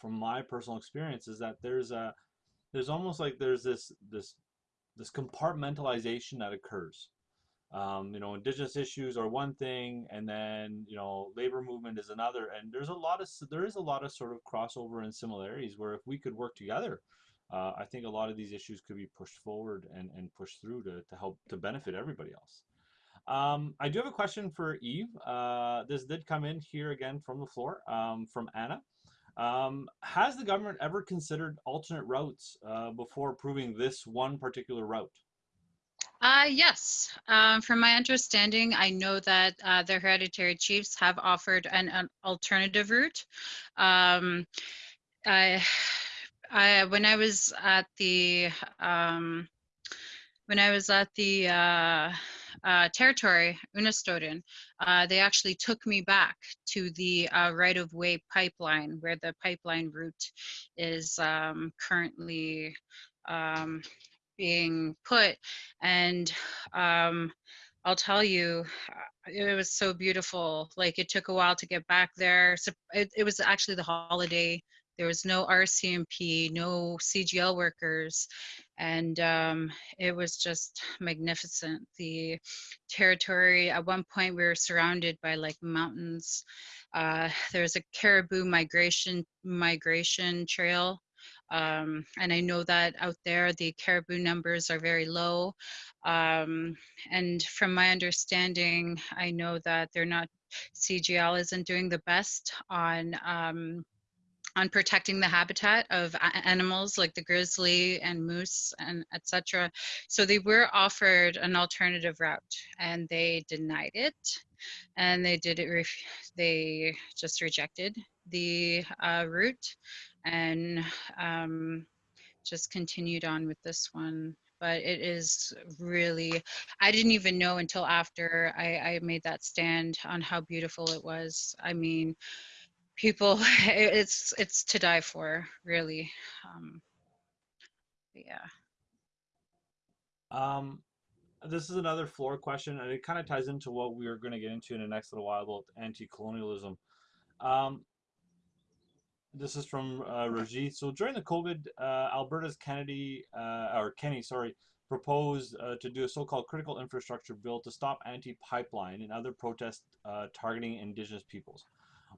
from my personal experience is that there's a there's almost like there's this this this compartmentalization that occurs um, you know indigenous issues are one thing and then you know labor movement is another and there's a lot of there is a lot of sort of crossover and similarities where if we could work together uh, I think a lot of these issues could be pushed forward and, and pushed through to, to help to benefit everybody else. Um, I do have a question for Eve. Uh, this did come in here again from the floor um, from Anna. Um, has the government ever considered alternate routes uh, before approving this one particular route? Uh, yes. Um, from my understanding, I know that uh, the hereditary chiefs have offered an, an alternative route. Um, I, I, when I was at the, um, when I was at the uh, territory, Unistoten, uh, they actually took me back to the uh, right-of-way pipeline where the pipeline route is um, currently um, being put. And um, I'll tell you, uh, it was so beautiful. Like it took a while to get back there. So it, it was actually the holiday. There was no RCMP, no CGL workers, and um, it was just magnificent. The territory, at one point, we were surrounded by like mountains. Uh, there's a caribou migration migration trail um, and I know that out there the caribou numbers are very low. Um, and from my understanding, I know that they're not, CGL isn't doing the best on um, on protecting the habitat of animals like the grizzly and moose and etc. So they were offered an alternative route and they denied it. And they did it they just rejected the uh, route and um, just continued on with this one. But it is really i didn't even know until after I, I made that stand on how beautiful it was. I mean people it's it's to die for really um yeah Um, this is another floor question, and it kind of ties into what we are going to get into in the next little while about anti-colonialism. Um, this is from uh, Rajit. So during the COVID, uh, Alberta's Kennedy uh, or Kenney, sorry, proposed uh, to do a so-called critical infrastructure bill to stop anti-pipeline and other protests uh, targeting Indigenous peoples.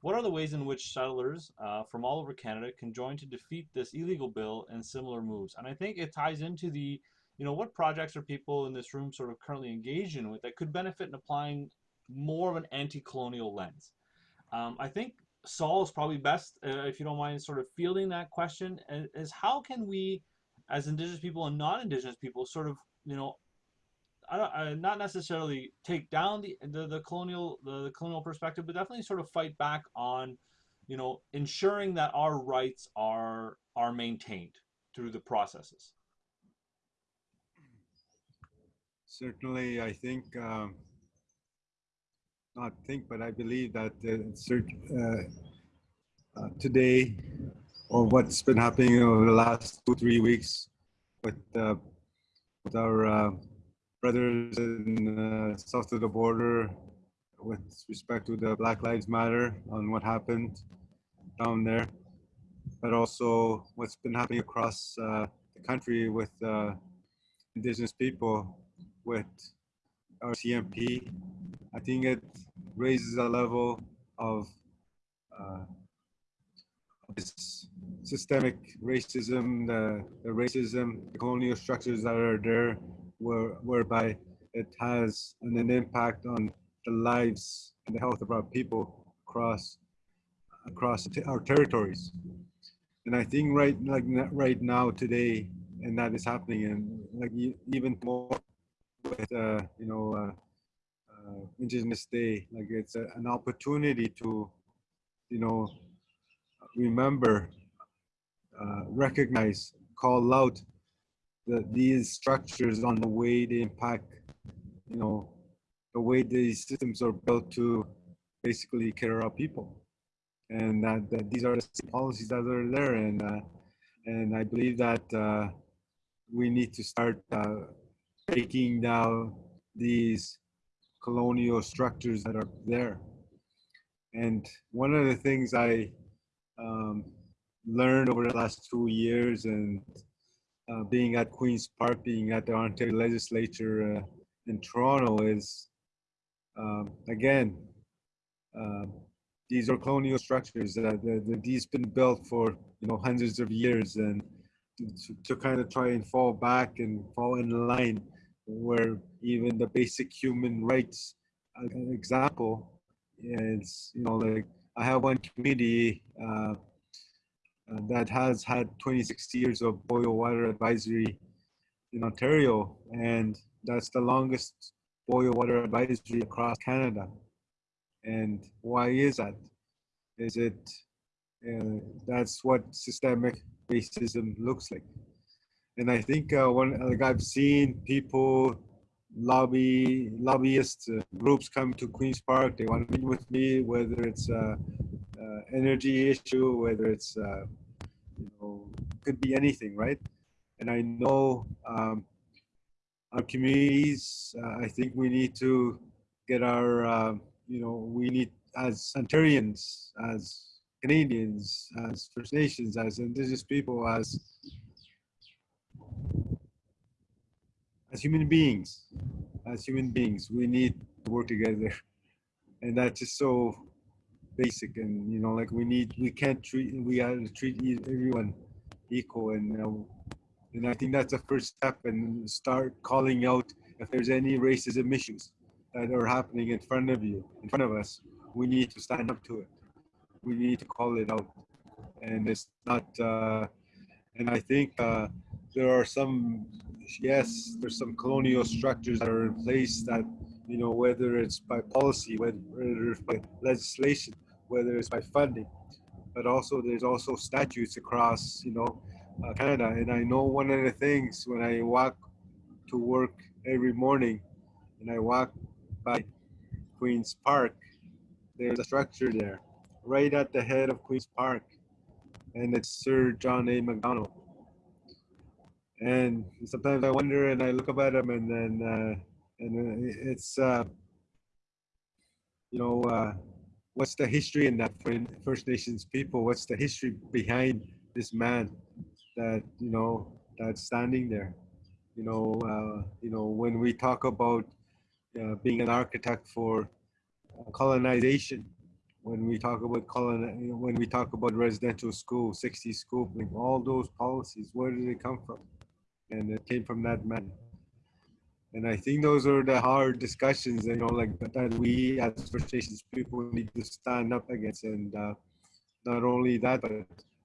What are the ways in which settlers uh, from all over Canada can join to defeat this illegal bill and similar moves? And I think it ties into the, you know, what projects are people in this room sort of currently engaged in with that could benefit in applying more of an anti-colonial lens? Um, I think Sol is probably best, uh, if you don't mind, sort of fielding that question. Is how can we, as Indigenous people and non-Indigenous people, sort of, you know, I don't, uh, not necessarily take down the the, the colonial the, the colonial perspective, but definitely sort of fight back on, you know, ensuring that our rights are are maintained through the processes. Certainly, I think, um, not think, but I believe that uh, uh, uh, today, or what's been happening over the last two, three weeks with, uh, with our uh, brothers in uh, south of the border with respect to the Black Lives Matter on what happened down there, but also what's been happening across uh, the country with uh, indigenous people with RCMP. I think it raises a level of uh, this systemic racism, the, the racism, the colonial structures that are there, where, whereby it has an, an impact on the lives and the health of our people across across our territories. And I think right like right now today, and that is happening, and like even more with uh, you know uh, uh, Indigenous Day, like it's a, an opportunity to you know remember, uh, recognize, call out the, these structures on the way they impact, you know, the way these systems are built to basically care about people. And that, that these are the policies that are there. And, uh, and I believe that uh, we need to start uh, breaking down these colonial structures that are there. And one of the things I um, learned over the last two years and uh, being at Queen's Park, being at the Ontario Legislature uh, in Toronto is, um, again, uh, these are colonial structures that, that, these been built for you know hundreds of years and to, to kind of try and fall back and fall in line where even the basic human rights example is you know like I have one community uh, uh, that has had 26 years of boil water advisory in Ontario, and that's the longest boil water advisory across Canada. And why is that? Is it uh, that's what systemic racism looks like? And I think uh, one like I've seen people lobby lobbyist uh, groups come to Queens Park. They want to meet with me, whether it's a, energy issue, whether it's uh, you know could be anything, right? And I know um, our communities. Uh, I think we need to get our uh, you know we need as Ontarians, as Canadians, as First Nations, as Indigenous people, as as human beings, as human beings, we need to work together. And that's just so basic. And, you know, like we need, we can't treat, we have to treat everyone equal. And, and I think that's the first step and start calling out if there's any racism issues that are happening in front of you, in front of us, we need to stand up to it. We need to call it out. And it's not, uh, and I think uh, there are some yes, there's some colonial structures that are in place that, you know, whether it's by policy, whether it's by legislation, whether it's by funding, but also there's also statutes across, you know, uh, Canada. And I know one of the things when I walk to work every morning and I walk by Queen's Park, there's a structure there right at the head of Queen's Park. And it's Sir John A. Macdonald and sometimes I wonder and I look up at them and then uh, and it's uh, you know uh, what's the history in that for First Nations people? What's the history behind this man that you know that's standing there? You know, uh, you know when we talk about uh, being an architect for colonization, when we talk about colon, when we talk about residential school, 60 scoop, all those policies, where did they come from? and it came from that man. And I think those are the hard discussions, you know, like that we as First Nations people need to stand up against. And uh, not only that, but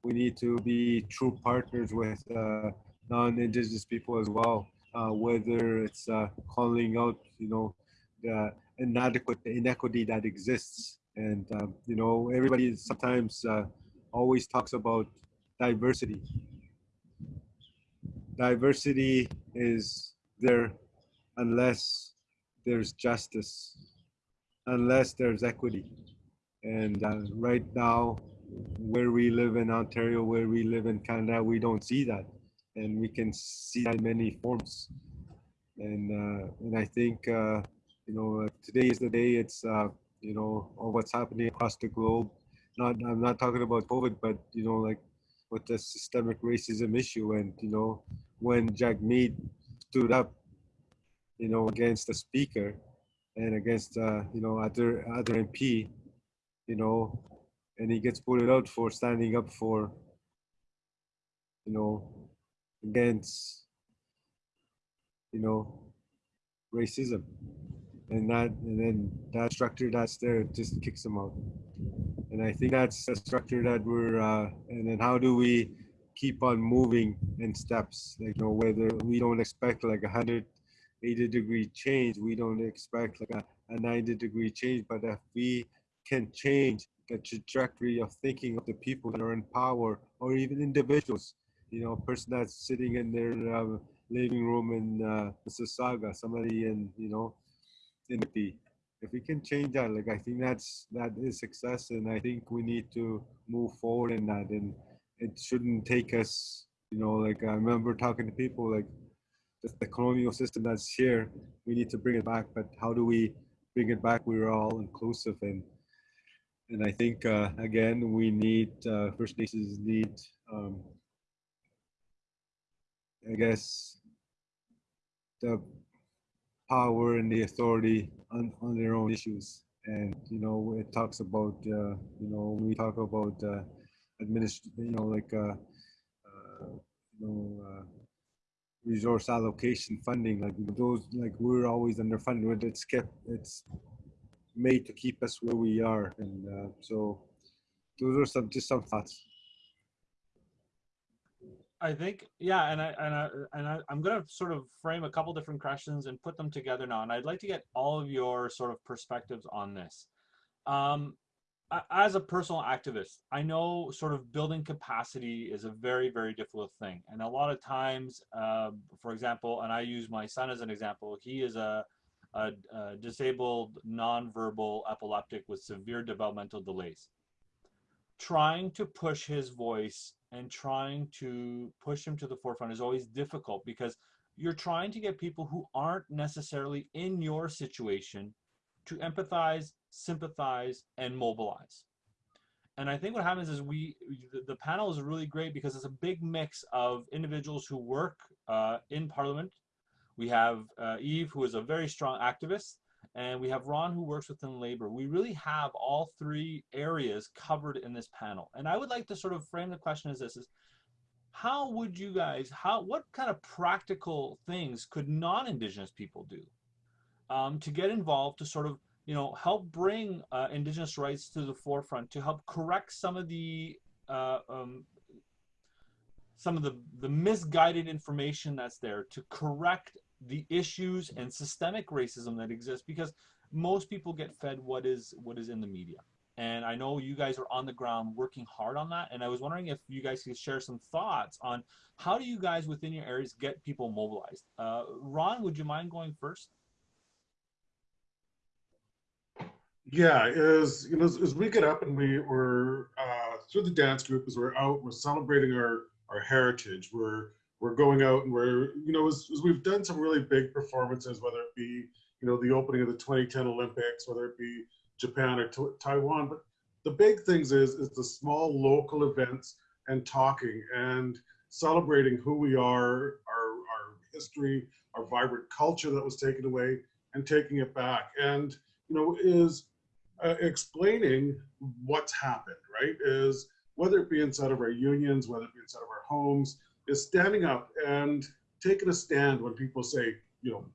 we need to be true partners with uh, non-Indigenous people as well. Uh, whether it's uh, calling out, you know, the inadequate inequity that exists, and um, you know, everybody sometimes uh, always talks about diversity, diversity is there unless there's justice, unless there's equity. And uh, right now, where we live in Ontario, where we live in Canada, we don't see that. And we can see that in many forms. And, uh, and I think, uh, you know, today is the day it's, uh, you know, what's happening across the globe. Not, I'm not talking about COVID, but, you know, like with the systemic racism issue and, you know, when Jagmeet stood up, you know, against the speaker and against, uh, you know, other other MP, you know, and he gets put out for standing up for you know, against, you know, racism. And that, and then that structure that's there just kicks them out. And I think that's a structure that we're, uh, and then how do we keep on moving in steps? Like, you know, whether we don't expect like a 180 degree change, we don't expect like a, a 90 degree change, but if we can change the trajectory of thinking of the people that are in power or even individuals, you know, a person that's sitting in their uh, living room in uh, Mississauga, somebody in, you know, in the if we can change that, like I think that's that is success, and I think we need to move forward in that, and it shouldn't take us, you know, like I remember talking to people like the, colonial system that's here, we need to bring it back, but how do we bring it back? We're all inclusive, and and I think uh, again we need uh, First Nations need, um, I guess, the power and the authority on, on their own issues. And, you know, it talks about, uh, you know, we talk about uh, administ, you know, like, uh, uh, you know, uh, resource allocation funding, like those, like we're always underfunded, but it's kept, it's made to keep us where we are. And uh, so those are some, just some thoughts. I think, yeah, and I and I and I, I'm gonna sort of frame a couple different questions and put them together now, and I'd like to get all of your sort of perspectives on this. Um, as a personal activist, I know sort of building capacity is a very, very difficult thing, and a lot of times, uh, for example, and I use my son as an example. He is a, a, a disabled, nonverbal epileptic with severe developmental delays. Trying to push his voice and trying to push him to the forefront is always difficult because you're trying to get people who aren't necessarily in your situation to empathize, sympathize, and mobilize. And I think what happens is we, the, panel is really great because it's a big mix of individuals who work uh, in Parliament. We have uh, Eve, who is a very strong activist, and we have Ron who works within labor. We really have all three areas covered in this panel. And I would like to sort of frame the question as this is how would you guys, how, what kind of practical things could non-Indigenous people do um, to get involved to sort of, you know, help bring uh, Indigenous rights to the forefront, to help correct some of the uh, um, some of the, the misguided information that's there to correct the issues and systemic racism that exists because most people get fed what is what is in the media. And i know you guys are on the ground working hard on that and i was wondering if you guys could share some thoughts on how do you guys within your areas get people mobilized? Uh, ron would you mind going first yeah is you know as, as, we get up and we were uh, through the dance group as we're out we're celebrating our our heritage we're we're going out and we're, you know, as, as, we've done some really big performances, whether it be, you know, the opening of the 2010 Olympics, whether it be Japan or Taiwan, but the big things is, is the small local events and talking and celebrating who we are, our, our history, our vibrant culture that was taken away and taking it back. And, you know, is uh, explaining what's happened, right? Is whether it be inside of our unions, whether it be inside of our homes, is standing up and taking a stand when people say, you know,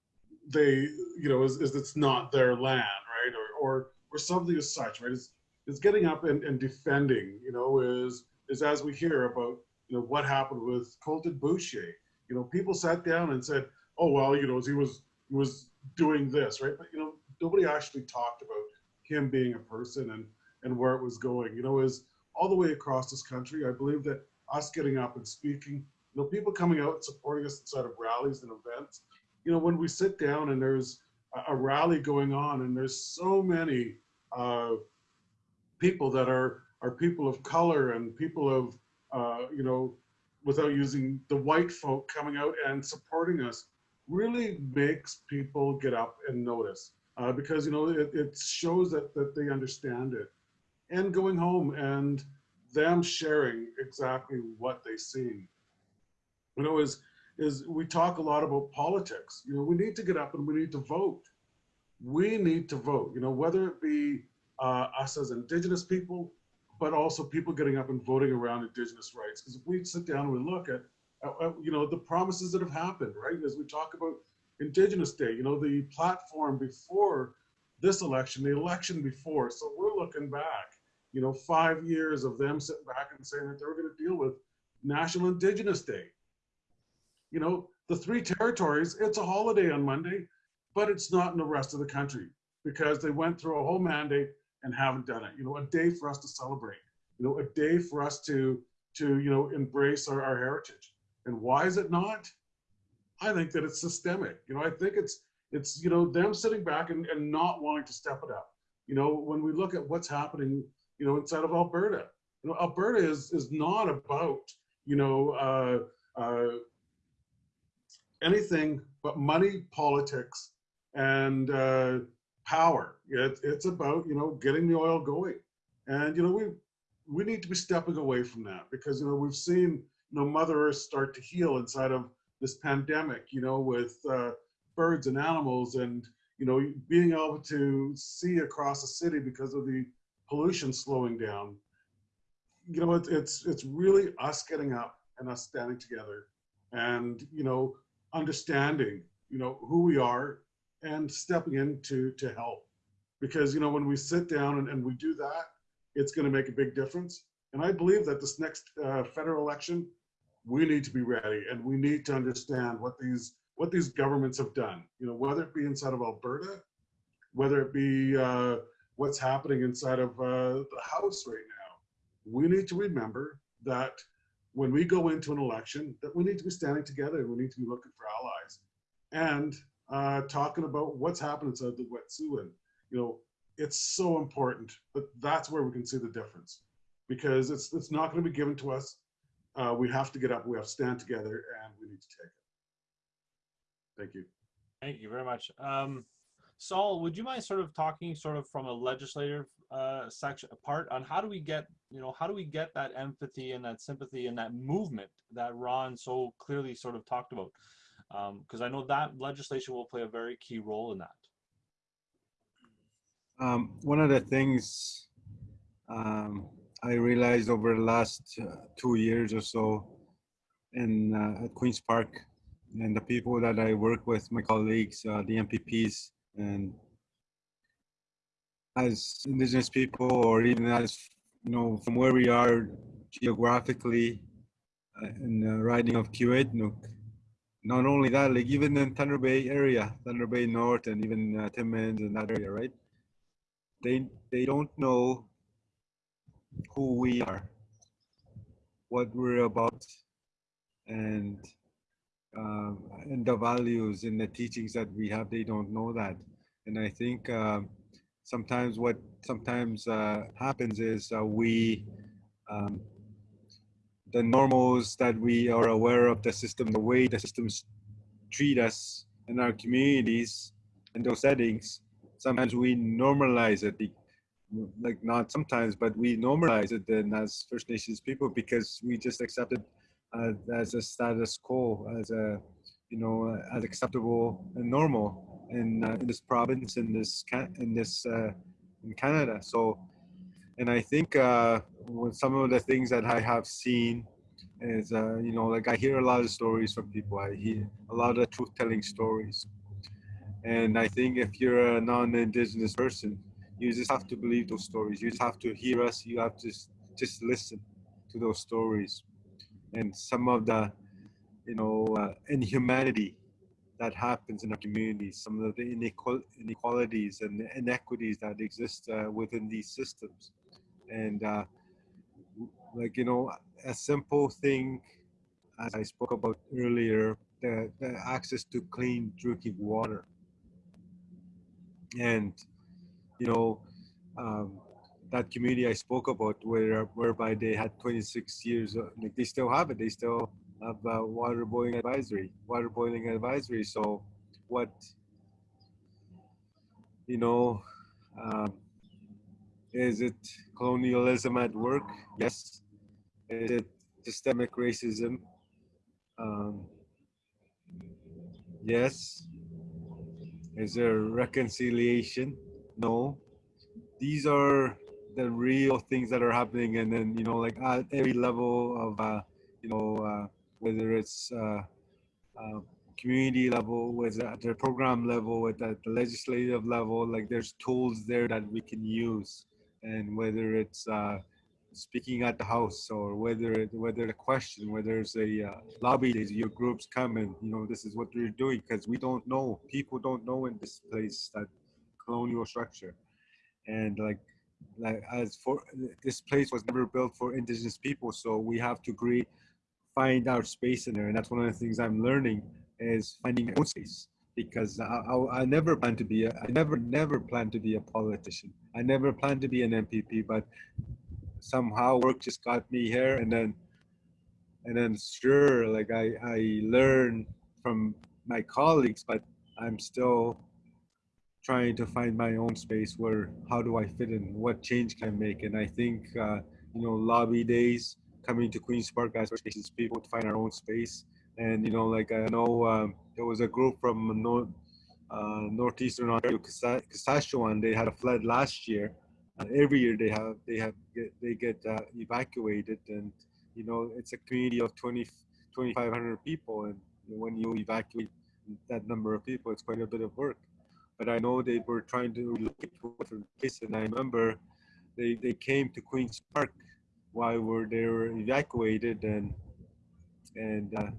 they, you know, is, is it's not their land, right? Or, or, or something as such, right? Is, is getting up and, and defending, you know, is, is as we hear about, you know, what happened with Colten Boushie. You know, people sat down and said, oh, well, you know, he was, he was doing this, right? But, you know, nobody actually talked about him being a person and, and where it was going, you know, is all the way across this country. I believe that us getting up and speaking you know, people coming out and supporting us inside of rallies and events. You know, when we sit down and there's a, a rally going on and there's so many uh, people that are are people of color and people of uh, you know without using the white folk coming out and supporting us really makes people get up and notice uh, because you know it, it shows that that they understand it and going home and them sharing exactly what they see you know, is, is we talk a lot about politics. You know, we need to get up and we need to vote. We need to vote, you know, whether it be uh, us as indigenous people, but also people getting up and voting around indigenous rights. Because if we sit down and we look at, at, you know, the promises that have happened, right? As we talk about Indigenous Day, you know, the platform before this election, the election before. So we're looking back, you know, five years of them sitting back and saying that they're going to deal with National Indigenous Day. You know, the three territories, it's a holiday on Monday, but it's not in the rest of the country because they went through a whole mandate and haven't done it. You know, a day for us to celebrate, you know, a day for us to, to you know, embrace our, our heritage. And why is it not? I think that it's systemic. You know, I think it's, it's, you know, them sitting back and, and not wanting to step it up. You know, when we look at what's happening, you know, inside of Alberta, you know, Alberta is, is not about, you know, uh, uh, anything but money, politics, and uh, power. It, it's about you know getting the oil going, and you know we we need to be stepping away from that because you know we've seen you know Mother Earth start to heal inside of this pandemic. You know with uh, birds and animals, and you know being able to see across the city because of the pollution slowing down. You know it's it's it's really us getting up and us standing together, and you know understanding you know who we are and stepping in to to help because you know when we sit down and, and we do that it's going to make a big difference and i believe that this next uh, federal election we need to be ready and we need to understand what these what these governments have done you know whether it be inside of alberta whether it be uh, what's happening inside of uh, the house right now we need to remember that when we go into an election that we need to be standing together and we need to be looking for allies and uh, talking about what's happening inside the Wet'suwet'en. You know, it's so important, but that's where we can see the difference because it's it's not going to be given to us. Uh, we have to get up, we have to stand together, and we need to take it. Thank you. Thank you very much. Um, Sol, would you mind sort of talking sort of from a legislative uh, section part on how do we get, you know, how do we get that empathy and that sympathy and that movement that Ron so clearly sort of talked about? Um, because um, I know that legislation will play a very key role in that. Um, one of the things um, I realized over the last uh, two years or so in uh, at Queen's Park and the people that I work with, my colleagues, uh, the MPPs, and as indigenous people or even as you know from where we are geographically uh, in the riding of Kiiwetinoong. Not only that, like even in Thunder Bay area, Thunder Bay North and even uh, Timmins and that area, right? They they don't know who we are, what we're about, and um, and the values and the teachings that we have. They don't know that, and I think. Um, sometimes what sometimes uh, happens is uh, we um, the normals that we are aware of the system the way the systems treat us in our communities in those settings sometimes we normalize it like not sometimes but we normalize it then as first nations people because we just accept it uh, as a status quo as a you know as acceptable and normal in, uh, in this province in this in this uh, in Canada. So, and I think uh, some of the things that I have seen is uh, you know like I hear a lot of stories from people. I hear a lot of truth-telling stories, and I think if you're a non-indigenous person, you just have to believe those stories. You just have to hear us. You have to just listen to those stories, and some of the you know uh, inhumanity that happens in our communities, some of the inequalities and inequities that exist uh, within these systems. And uh, like, you know, a simple thing, as I spoke about earlier, the, the access to clean drinking water. And, you know, um, that community I spoke about, where whereby they had 26 years, like they still have it. They still have uh, water boiling advisory, water boiling advisory. So what, you know, um, is it colonialism at work? Yes. Is it systemic racism? Um, yes. Is there reconciliation? No. These are the real things that are happening and then you know like at every level of uh, you know uh, whether it's uh, uh, community level with at the program level at the legislative level like there's tools there that we can use and whether it's uh, speaking at the house or whether it, whether the question whether it's a uh, lobby days your groups come and you know this is what we're doing because we don't know people don't know in this place that colonial structure. And like like as for this place was never built for indigenous people so we have to agree find our space in there. And that's one of the things i'm learning is finding own space. Because I, I, I never plan to be a, I never never plan to be a politician. I never planned to be an MPP, but somehow work just got me here, and then and then sure, like I I learn from my colleagues, but I'm still trying to find my own space where how do I fit in, what change can I make, and I think uh, you know lobby days coming to Queens Park as spaces people to find our own space. And you know like i know um, there was a group from north uh, northeastern ontario saskatchewan they had a flood last year. Uh, every year they have they have get, they get uh, evacuated. And you know it's a community of 20 2500 people. And when you evacuate that number of people it's quite a bit of work but i know they were trying to into different places and i remember they they came to queens park while we're they were evacuated and and uh,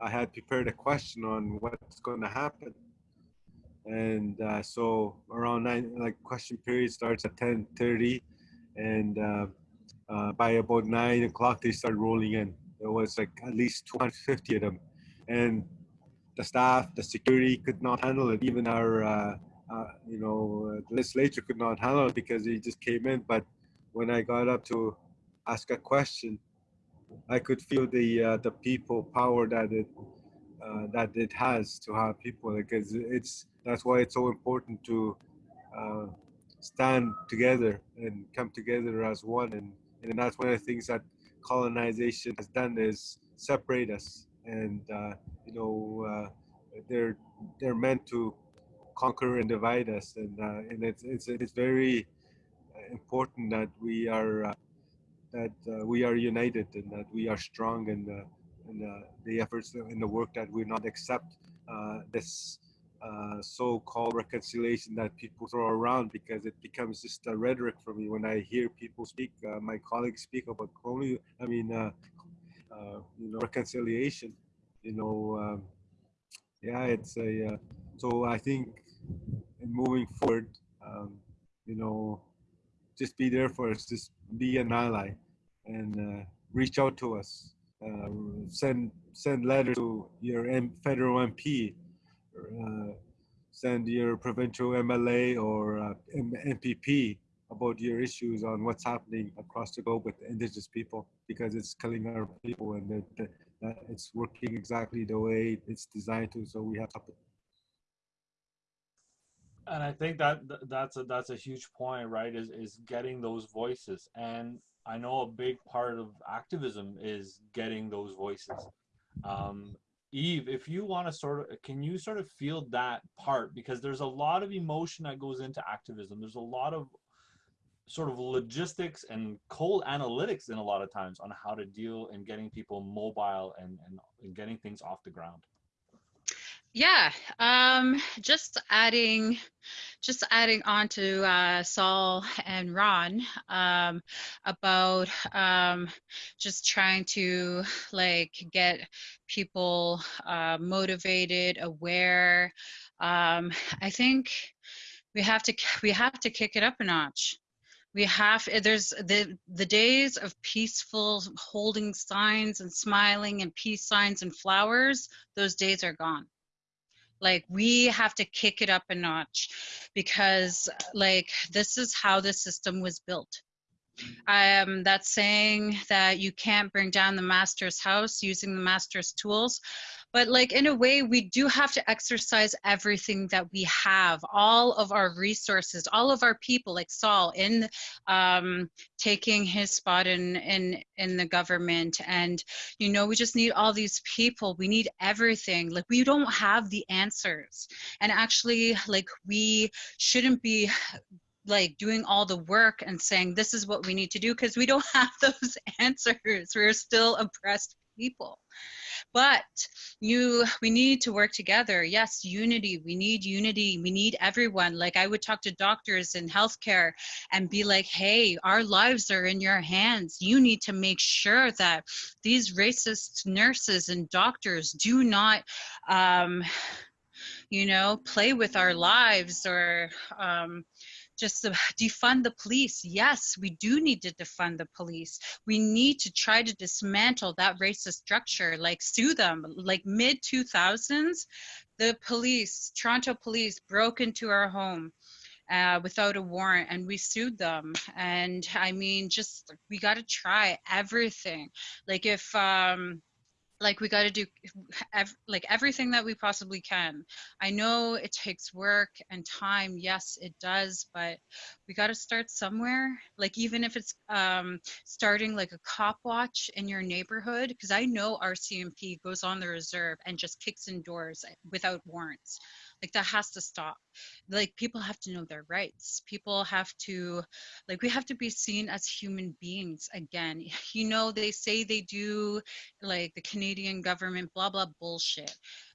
I had prepared a question on what's going to happen. And uh, so around nine, like question period starts at 10:30, and uh, uh, by about nine o'clock they start rolling in. There was like at least 250 of them, and the staff, the security could not handle it. Even our, uh, uh, you know, legislature could not handle it because they just came in. But when I got up to ask a question, I could feel the uh, the people power that it uh, that it has to have people because it's that's why it's so important to uh, stand together and come together as one and and that's one of the things that colonization has done is separate us and uh, you know uh, they're they're meant to conquer and divide us. And uh, and it's it's it's very important that we are that we are united and that we are strong in the, in the, efforts in the work that we not accept uh, this uh, so-called reconciliation that people throw around because it becomes just a rhetoric for me. When I hear people speak, my colleagues speak about colonial, I mean, you know, reconciliation, you know, um, yeah, it's a, so I think in moving forward, um, you know, just be there for us, just be an ally and uh, reach out to us. Uh, send send letters to your M federal MP, uh, send your provincial MLA or uh, MPP about your issues on what's happening across the globe with indigenous people because it's killing our people and it, it's working exactly the way it's designed to. So we have to and I think that that's a that's a huge point, right? Is is getting those voices, and I know a big part of activism is getting those voices. Um, Eve, if you want to sort of, can you sort of feel that part? Because there's a lot of emotion that goes into activism. There's a lot of sort of logistics and cold analytics in a lot of times on how to deal and getting people mobile and, and, and getting things off the ground. Yeah, um, just adding, just adding on to uh, Sol and Ron um, about um, just trying to like get people uh, motivated, aware. Um, I think we have to we have to kick it up a notch we have there's the the days of peaceful holding signs and smiling and peace signs and flowers those days are gone. Like we have to kick it up a notch because like this is how the system was built. Um, that's saying that you can't bring down the master's house using the master's tools but like in a way we do have to exercise everything that we have all of our resources all of our people like sol in um, taking his spot in in in the government. And you know we just need all these people. We need everything. Like we don't have the answers. And actually like we shouldn't be like doing all the work and saying this is what we need to do because we don't have those answers. We're still oppressed people. But you we need to work together. Yes unity. We need unity. We need everyone. Like i would talk to doctors in healthcare and be like hey our lives are in your hands. You need to make sure that these racist nurses and doctors do not um you know play with our lives or um just to defund the police. Yes, we do need to defund the police. We need to try to dismantle that racist structure, like sue them. Like mid 2000s, the police, Toronto police, broke into our home. Uh, without a warrant and we sued them and i mean just we got to try everything like if um like we got to do ev- like everything that we possibly can. I know it takes work and time yes it does but we got to start somewhere. Like even if it's um, starting like a cop watch in your neighborhood because i know rcmp goes on the reserve and just kicks in doors without warrants like that has to stop. Like people have to know their rights. People have to like we have to be seen as human beings again. You know they say they do like the canadian government blah blah bullshit.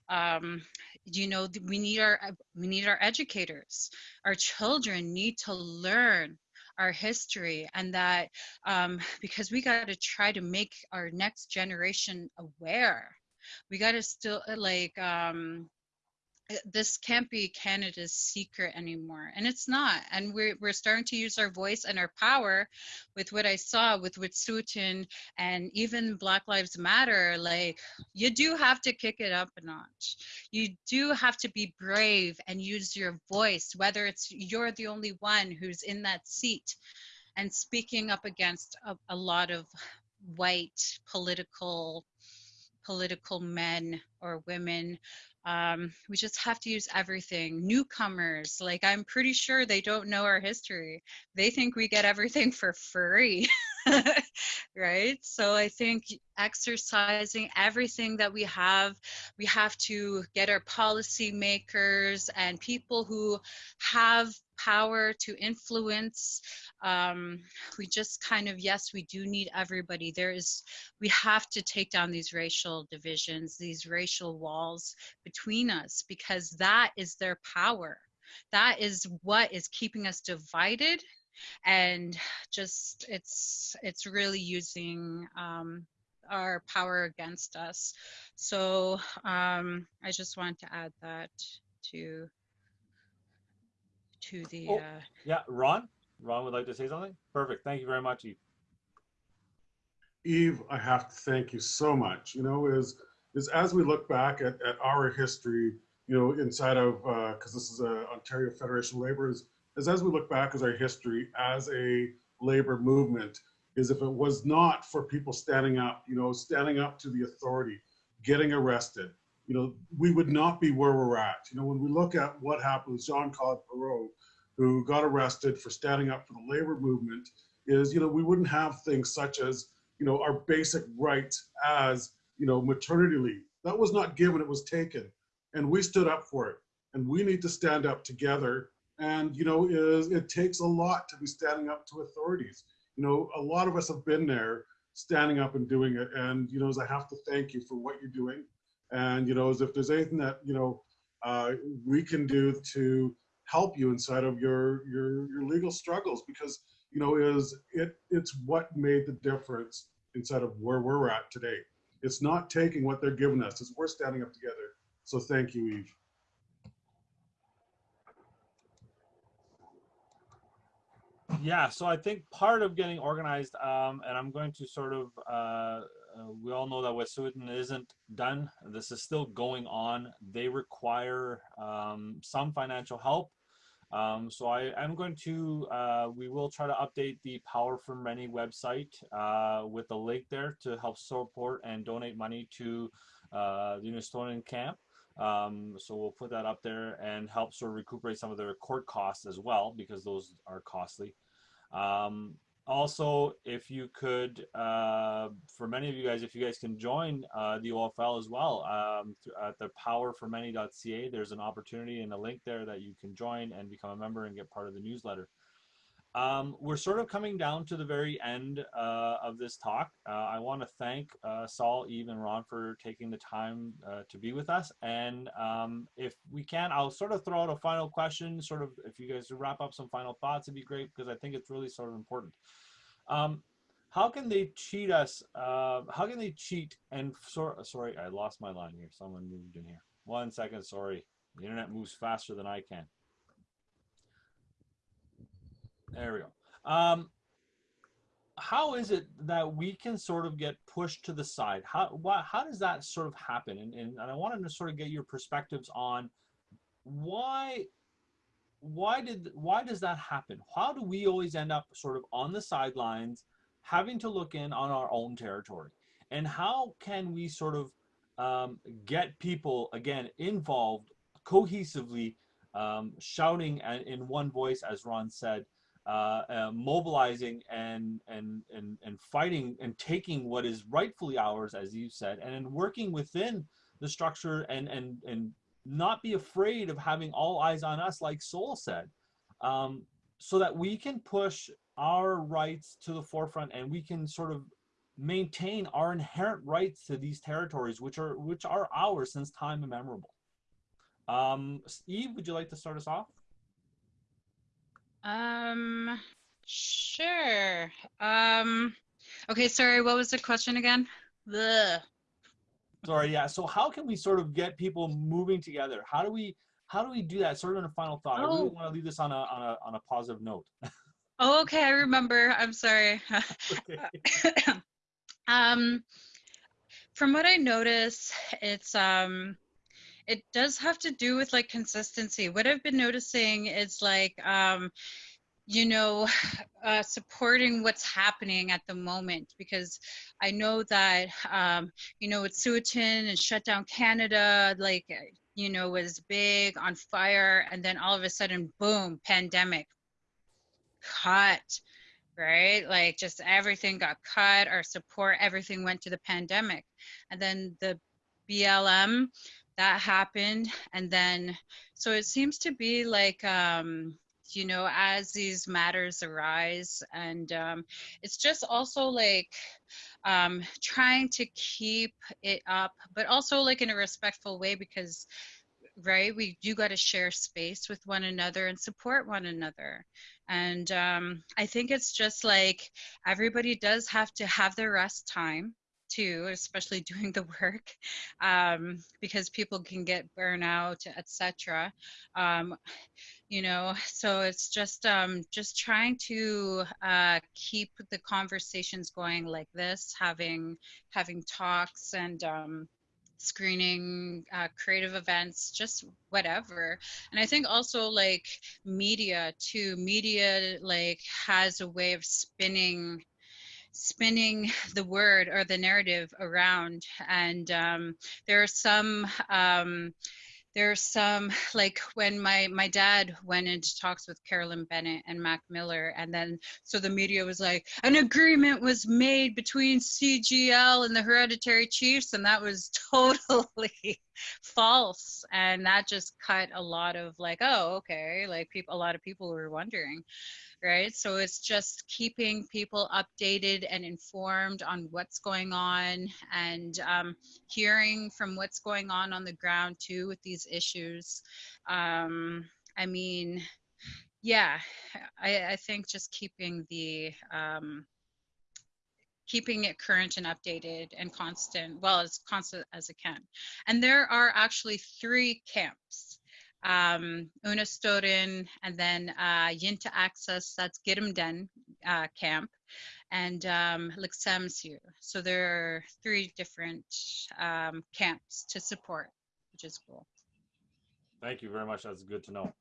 Um you know we need our we need our educators. Our children need to learn our history and that um, because we got to try to make our next generation aware. We got to still like um, Uh, this can't be Canada's secret anymore. And it's not. And we're, we're starting to use our voice and our power with what I saw with Wet'suwet'en and even Black Lives Matter. Like, you do have to kick it up a notch. You do have to be brave and use your voice, whether it's you're the only one who's in that seat and speaking up against a, a lot of white political political men or women um, we just have to use everything. Newcomers like i'm pretty sure they don't know our history. They think we get everything for free right? So i think exercising everything that we have we have to get our policy makers and people who have power to influence um, we just kind of yes we do need everybody. There is we have to take down these racial divisions these racial walls between us because that is their power. That is what is keeping us divided and just it's it's really using um, our power against us. So um, i just want to add that to to the Oh, uh, yeah, Ron. Ron would like to say something. Perfect. Thank you very much, Eve. Eve, I have to thank you so much. You know, is is as we look back at, at our history, you know, inside of because this is a Ontario Federation of Labor, is, is as we look back as our history as a labor movement, is if it was not for people standing up, you know, standing up to the authority, getting arrested, you know, we would not be where we're at. You know, when we look at what happened with Jean-Claude Parrot, who got arrested for standing up for the labor movement, is, you know, we wouldn't have things such as, you know, our basic rights as, you know, maternity leave. That was not given, it was taken. And we stood up for it. And we need to stand up together. And, you know, is it takes a lot to be standing up to authorities. You know, a lot of us have been there standing up and doing it. And, you know, as I have to thank you for what you're doing. And, you know, as if there's anything that, you know, uh, we can do to help you inside of your, your, your legal struggles because, you know, is it, it's what made the difference inside of where we're at today. It's not taking what they're giving us, it's we're standing up together. So thank you, Eve. Yeah, so I think part of getting organized, um, and I'm going to sort of, uh, uh, we all know that West Wet'suwet'en isn't done. This is still going on. They require um, some financial help. Um, so I am going to, uh, we will try to update the Power for Many website uh, with a link there to help support and donate money to uh, the Unist'ot'en camp. Um, so we'll put that up there and help sort of recuperate some of their court costs as well, because those are costly. Um, also, if you could, uh, for many of you guys, if you guys can join uh, the OFL as well um, at the powerformany.ca, there's an opportunity and a link there that you can join and become a member and get part of the newsletter. Um, we're sort of coming down to the very end uh, of this talk. Uh, I want to thank uh, Sol, Eve, and Ron for taking the time uh, to be with us. And um, if we can, I'll sort of throw out a final question. Sort of, if you guys wrap up some final thoughts, it'd be great because I think it's really sort of important. Um, how can they cheat us? Uh, how can they cheat? And so, sorry, I lost my line here. Someone moved in here. One second. Sorry, the internet moves faster than I can. There we go. Um, how is it that we can sort of get pushed to the side? How why, how does that sort of happen? And, and, and I wanted to sort of get your perspectives on why why did why does that happen? How do we always end up sort of on the sidelines, having to look in on our own territory? And how can we sort of um, get people again involved cohesively, um, shouting in one voice, as Ron said, mobilizing and, and, and, and fighting and taking what is rightfully ours, as you said, and then working within the structure and, and, and not be afraid of having all eyes on us, like Sol said, um, so that we can push our rights to the forefront and we can sort of maintain our inherent rights to these territories, which are which are ours since time immemorable. Um, Eve, would you like to start us off? Um, sure. Um, okay, sorry, what was the question again? The Sorry, yeah. So how can we sort of get people moving together? How do we how do we do that? Sort of in a final thought. I really Oh. want to leave this on a on a on a positive note. Oh, okay, I remember. I'm sorry. um, from what I notice, it's um, it does have to do with like consistency. What I've been noticing is like um, you know, uh, supporting what's happening at the moment because I know that, um, you know, Wet'suwet'en and shut down Canada, like, you know, was big on fire, and then all of a sudden, boom, pandemic, cut, right? Like, just everything got cut, our support, everything went to the pandemic. And then the BLM, that happened. And then, so it seems to be like, um, you know, as these matters arise. And um, it's just also like um, trying to keep it up, but also like in a respectful way because, right, we do got to share space with one another and support one another. And um, I think it's just like everybody does have to have their rest time too, especially doing the work, um, because people can get burnout, etc. Um, you know, so it's just um, just trying to uh, keep the conversations going like this, having having talks and um, screening uh, creative events just whatever and i think also like media too media like has a way of spinning spinning the word or the narrative around. And um, there are some um, there's some like when my my dad went into talks with carolyn bennett and marc miller and then so the media was like an agreement was made between cgl and the hereditary chiefs and that was totally false. And that just cut a lot of like oh okay like people a lot of people were wondering right? So it's just keeping people updated and informed on what's going on and um, hearing from what's going on on the ground too with these issues. Um, I mean, yeah, I, I, think just keeping the um, keeping it current and updated and constant, well, as constant as it can. And there are actually three camps um, Unist'ot'en, and then uh, Yintah Access, that's Gidimt'en uh, camp, and um, Likhts'amisyu. So there are three different um, camps to support, which is cool. Thank you very much. That's good to know.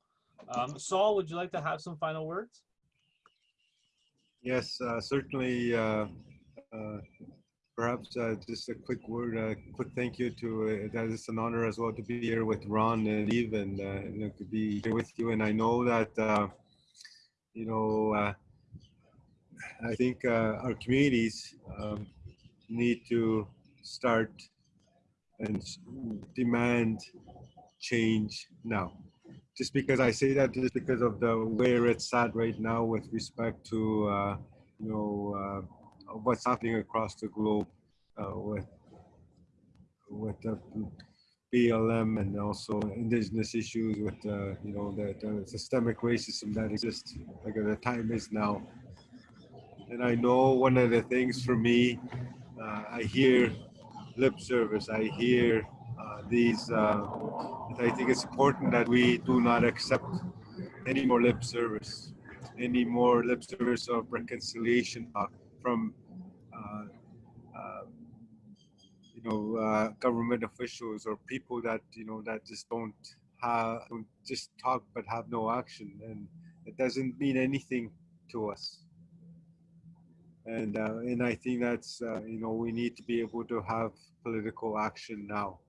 Um, Sol, would you like to have some final words? Yes, uh, certainly. Uh, uh, perhaps uh, just a quick word, a quick thank you to, uh, that is an honor as well to be here with Ron and Eve and, uh, and to be here with you. And I know that, uh, you know, uh, I think uh, our communities um, need to start and demand change now. just because I say that just because of the where it's at right now with respect to uh, you know what's happening across the globe uh, with with the BLM and also indigenous issues with uh, you know the, the systemic racism that exists like the time is now. And I know one of the things for me uh, I hear lip service I hear uh, these uh, I think it's important that we do not accept any more lip service any more lip service of reconciliation talk from you know, uh, government officials or people that you know that just don't have don't just talk but have no action, and it doesn't mean anything to us. And uh, and I think that's uh, you know we need to be able to have political action now,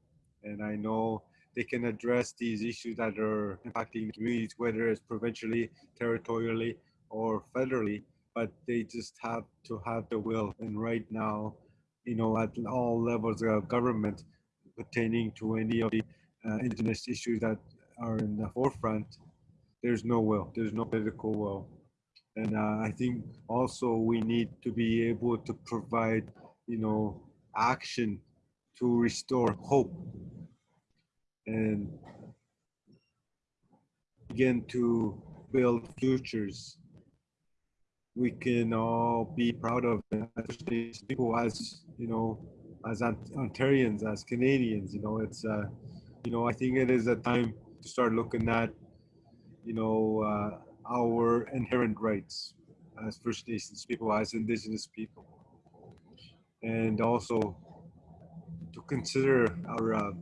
and I know they can address these issues that are impacting communities, whether it's provincially, territorially, or federally. But they just have to have the will. And right now, you know, at all levels of government pertaining to any of the uh, indigenous issues that are in the forefront, there's no will, there's no political will. And uh, I think also we need to be able to provide, you know, action to restore hope and begin to build futures we can all be proud of, especially people as you know, as Ontarians, as Canadians. You know, it's uh, you know, I think it is a time to start looking at, you know, uh, our inherent rights as First Nations people, as Indigenous people, and also to consider our uh,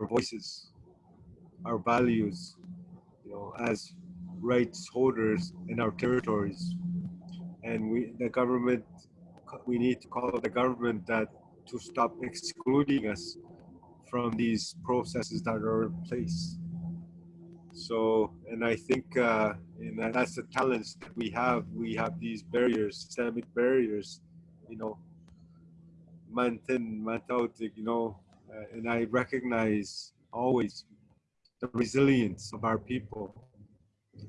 our voices, our values, you know, as rights holders in our territories. And we, the government, we need to call the government that to stop excluding us from these processes that are in place. So, and I think, uh, and that's the challenge that we have. We have these barriers, systemic barriers, you know, mantin, mantautic, you know, uh, and I recognize always the resilience of our people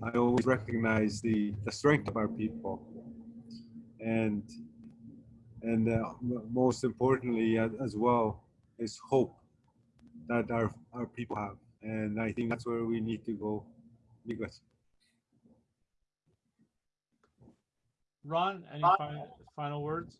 I always recognize the, the strength of our people. And, and uh, most importantly as well is hope that our, our people have. And I think that's where we need to go. Because Ron, any final, final words?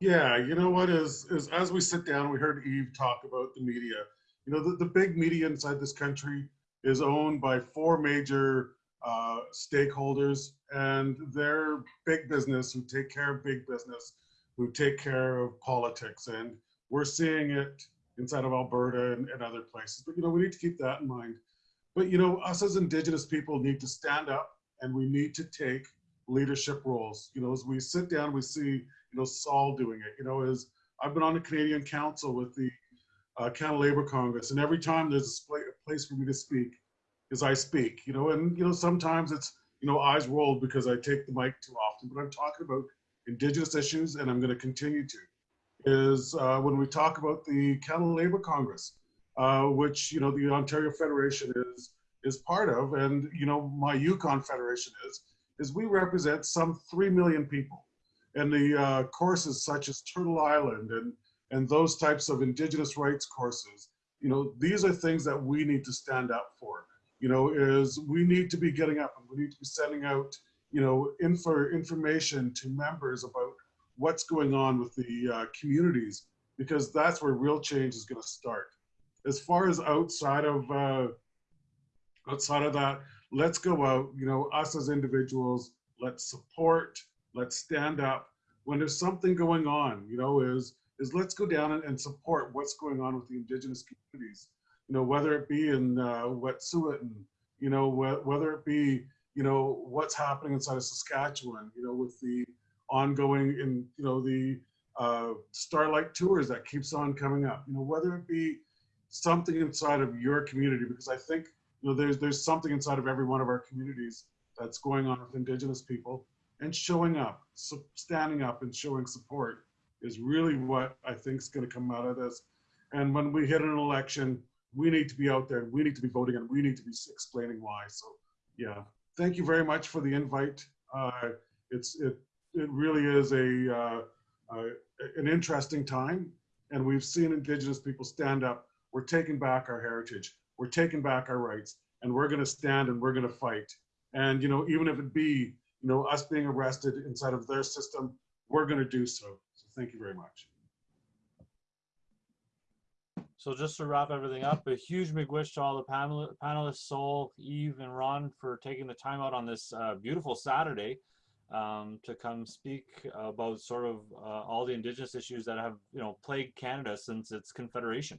Yeah, you know what is is as we sit down, we heard Eve talk about the media. You know, the, the big media inside this country is owned by four major uh, stakeholders, and they're big business who take care of big business, who take care of politics. And we're seeing it inside of Alberta and, and other places. But, you know, we need to keep that in mind. But, you know, us as Indigenous people need to stand up and we need to take leadership roles. You know, as we sit down, we see, you know, Sol doing it. You know, as I've been on the Canadian Council with the uh, Canada Labour Congress, and every time there's a place for me to speak, is I speak, you know, and, you know, sometimes it's, you know, eyes rolled because I take the mic too often, but I'm talking about indigenous issues and I'm going to continue to, is uh, when we talk about the Canada Labour Congress, uh, which, you know, the Ontario Federation is, is part of, and, you know, my Yukon Federation is, is we represent some 3 million people. And the uh, courses such as Turtle Island and, and those types of indigenous rights courses, you know, these are things that we need to stand up for you know, is we need to be getting up and we need to be sending out, you know, info information to members about what's going on with the uh, communities, because that's where real change is going to start. As far as outside of uh, outside of that, let's go out. You know, us as individuals, let's support, let's stand up when there's something going on. You know, is is let's go down and, and support what's going on with the indigenous communities. You know, whether it be in uh, Wet'suwet'en, you know, wh whether it be, you know, what's happening inside of Saskatchewan, you know, with the ongoing in, you know, the uh, Starlight tours that keeps on coming up, you know, whether it be something inside of your community, because I think, you know, there's, there's something inside of every one of our communities that's going on with Indigenous people and showing up, so standing up and showing support is really what I think is going to come out of this. And when we hit an election, we need to be out there we need to be voting and we need to be explaining why. So yeah, thank you very much for the invite. Uh, it's it it really is a uh, uh, an interesting time, and we've seen Indigenous people stand up. We're taking back our heritage. We're taking back our rights, and we're going to stand and we're going to fight. And you know, even if it be you know us being arrested inside of their system, we're going to do so. Thank you very much. So just to wrap everything up, a huge big wish to all the panel panelists, Sol, Eve, and Ron for taking the time out on this uh, beautiful Saturday um, to come speak about sort of uh, all the Indigenous issues that have you know plagued Canada since its confederation.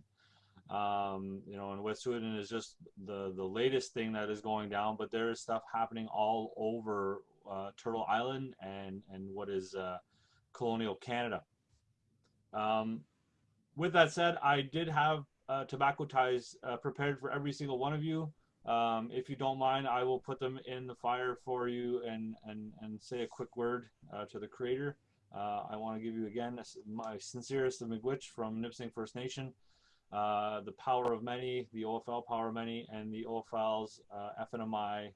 Um, you know, and Wet'suwet'en is just the the latest thing that is going down, but there is stuff happening all over uh, Turtle Island and and what is uh, colonial Canada. Um, with that said, I did have uh, tobacco ties uh, prepared for every single one of you. Um, if you don't mind, I will put them in the fire for you and and and say a quick word uh, to the creator. Uh, I want to give you again my sincerest of Miigwech from Nipissing First Nation, uh, the Power of Many, the OFL Power of Many, and the OFL's uh, FNMI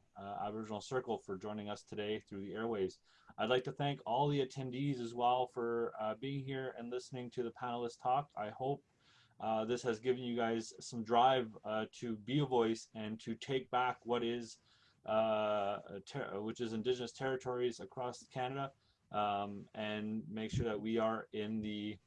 Aboriginal Circle for joining us today through the airwaves. I'd like to thank all the attendees as well for uh, being here and listening to the panelists talk. I hope uh, this has given you guys some drive uh, to be a voice and to take back what is, which is Indigenous territories across Canada, um, and make sure that we are in the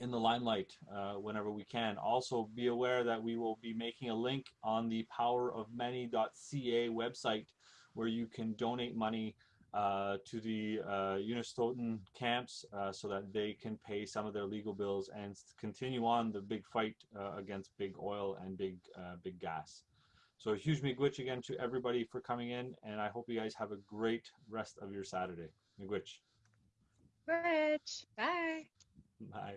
in the limelight uh, whenever we can. Also be aware that we will be making a link on the powerofmany.ca website where you can donate money uh, to the uh, Unist'ot'en camps uh, so that they can pay some of their legal bills and continue on the big fight uh, against big oil and big uh, big gas. So a huge miigwech again to everybody for coming in, and I hope you guys have a great rest of your Saturday. Miigwech. Miigwech. Bye. Bye.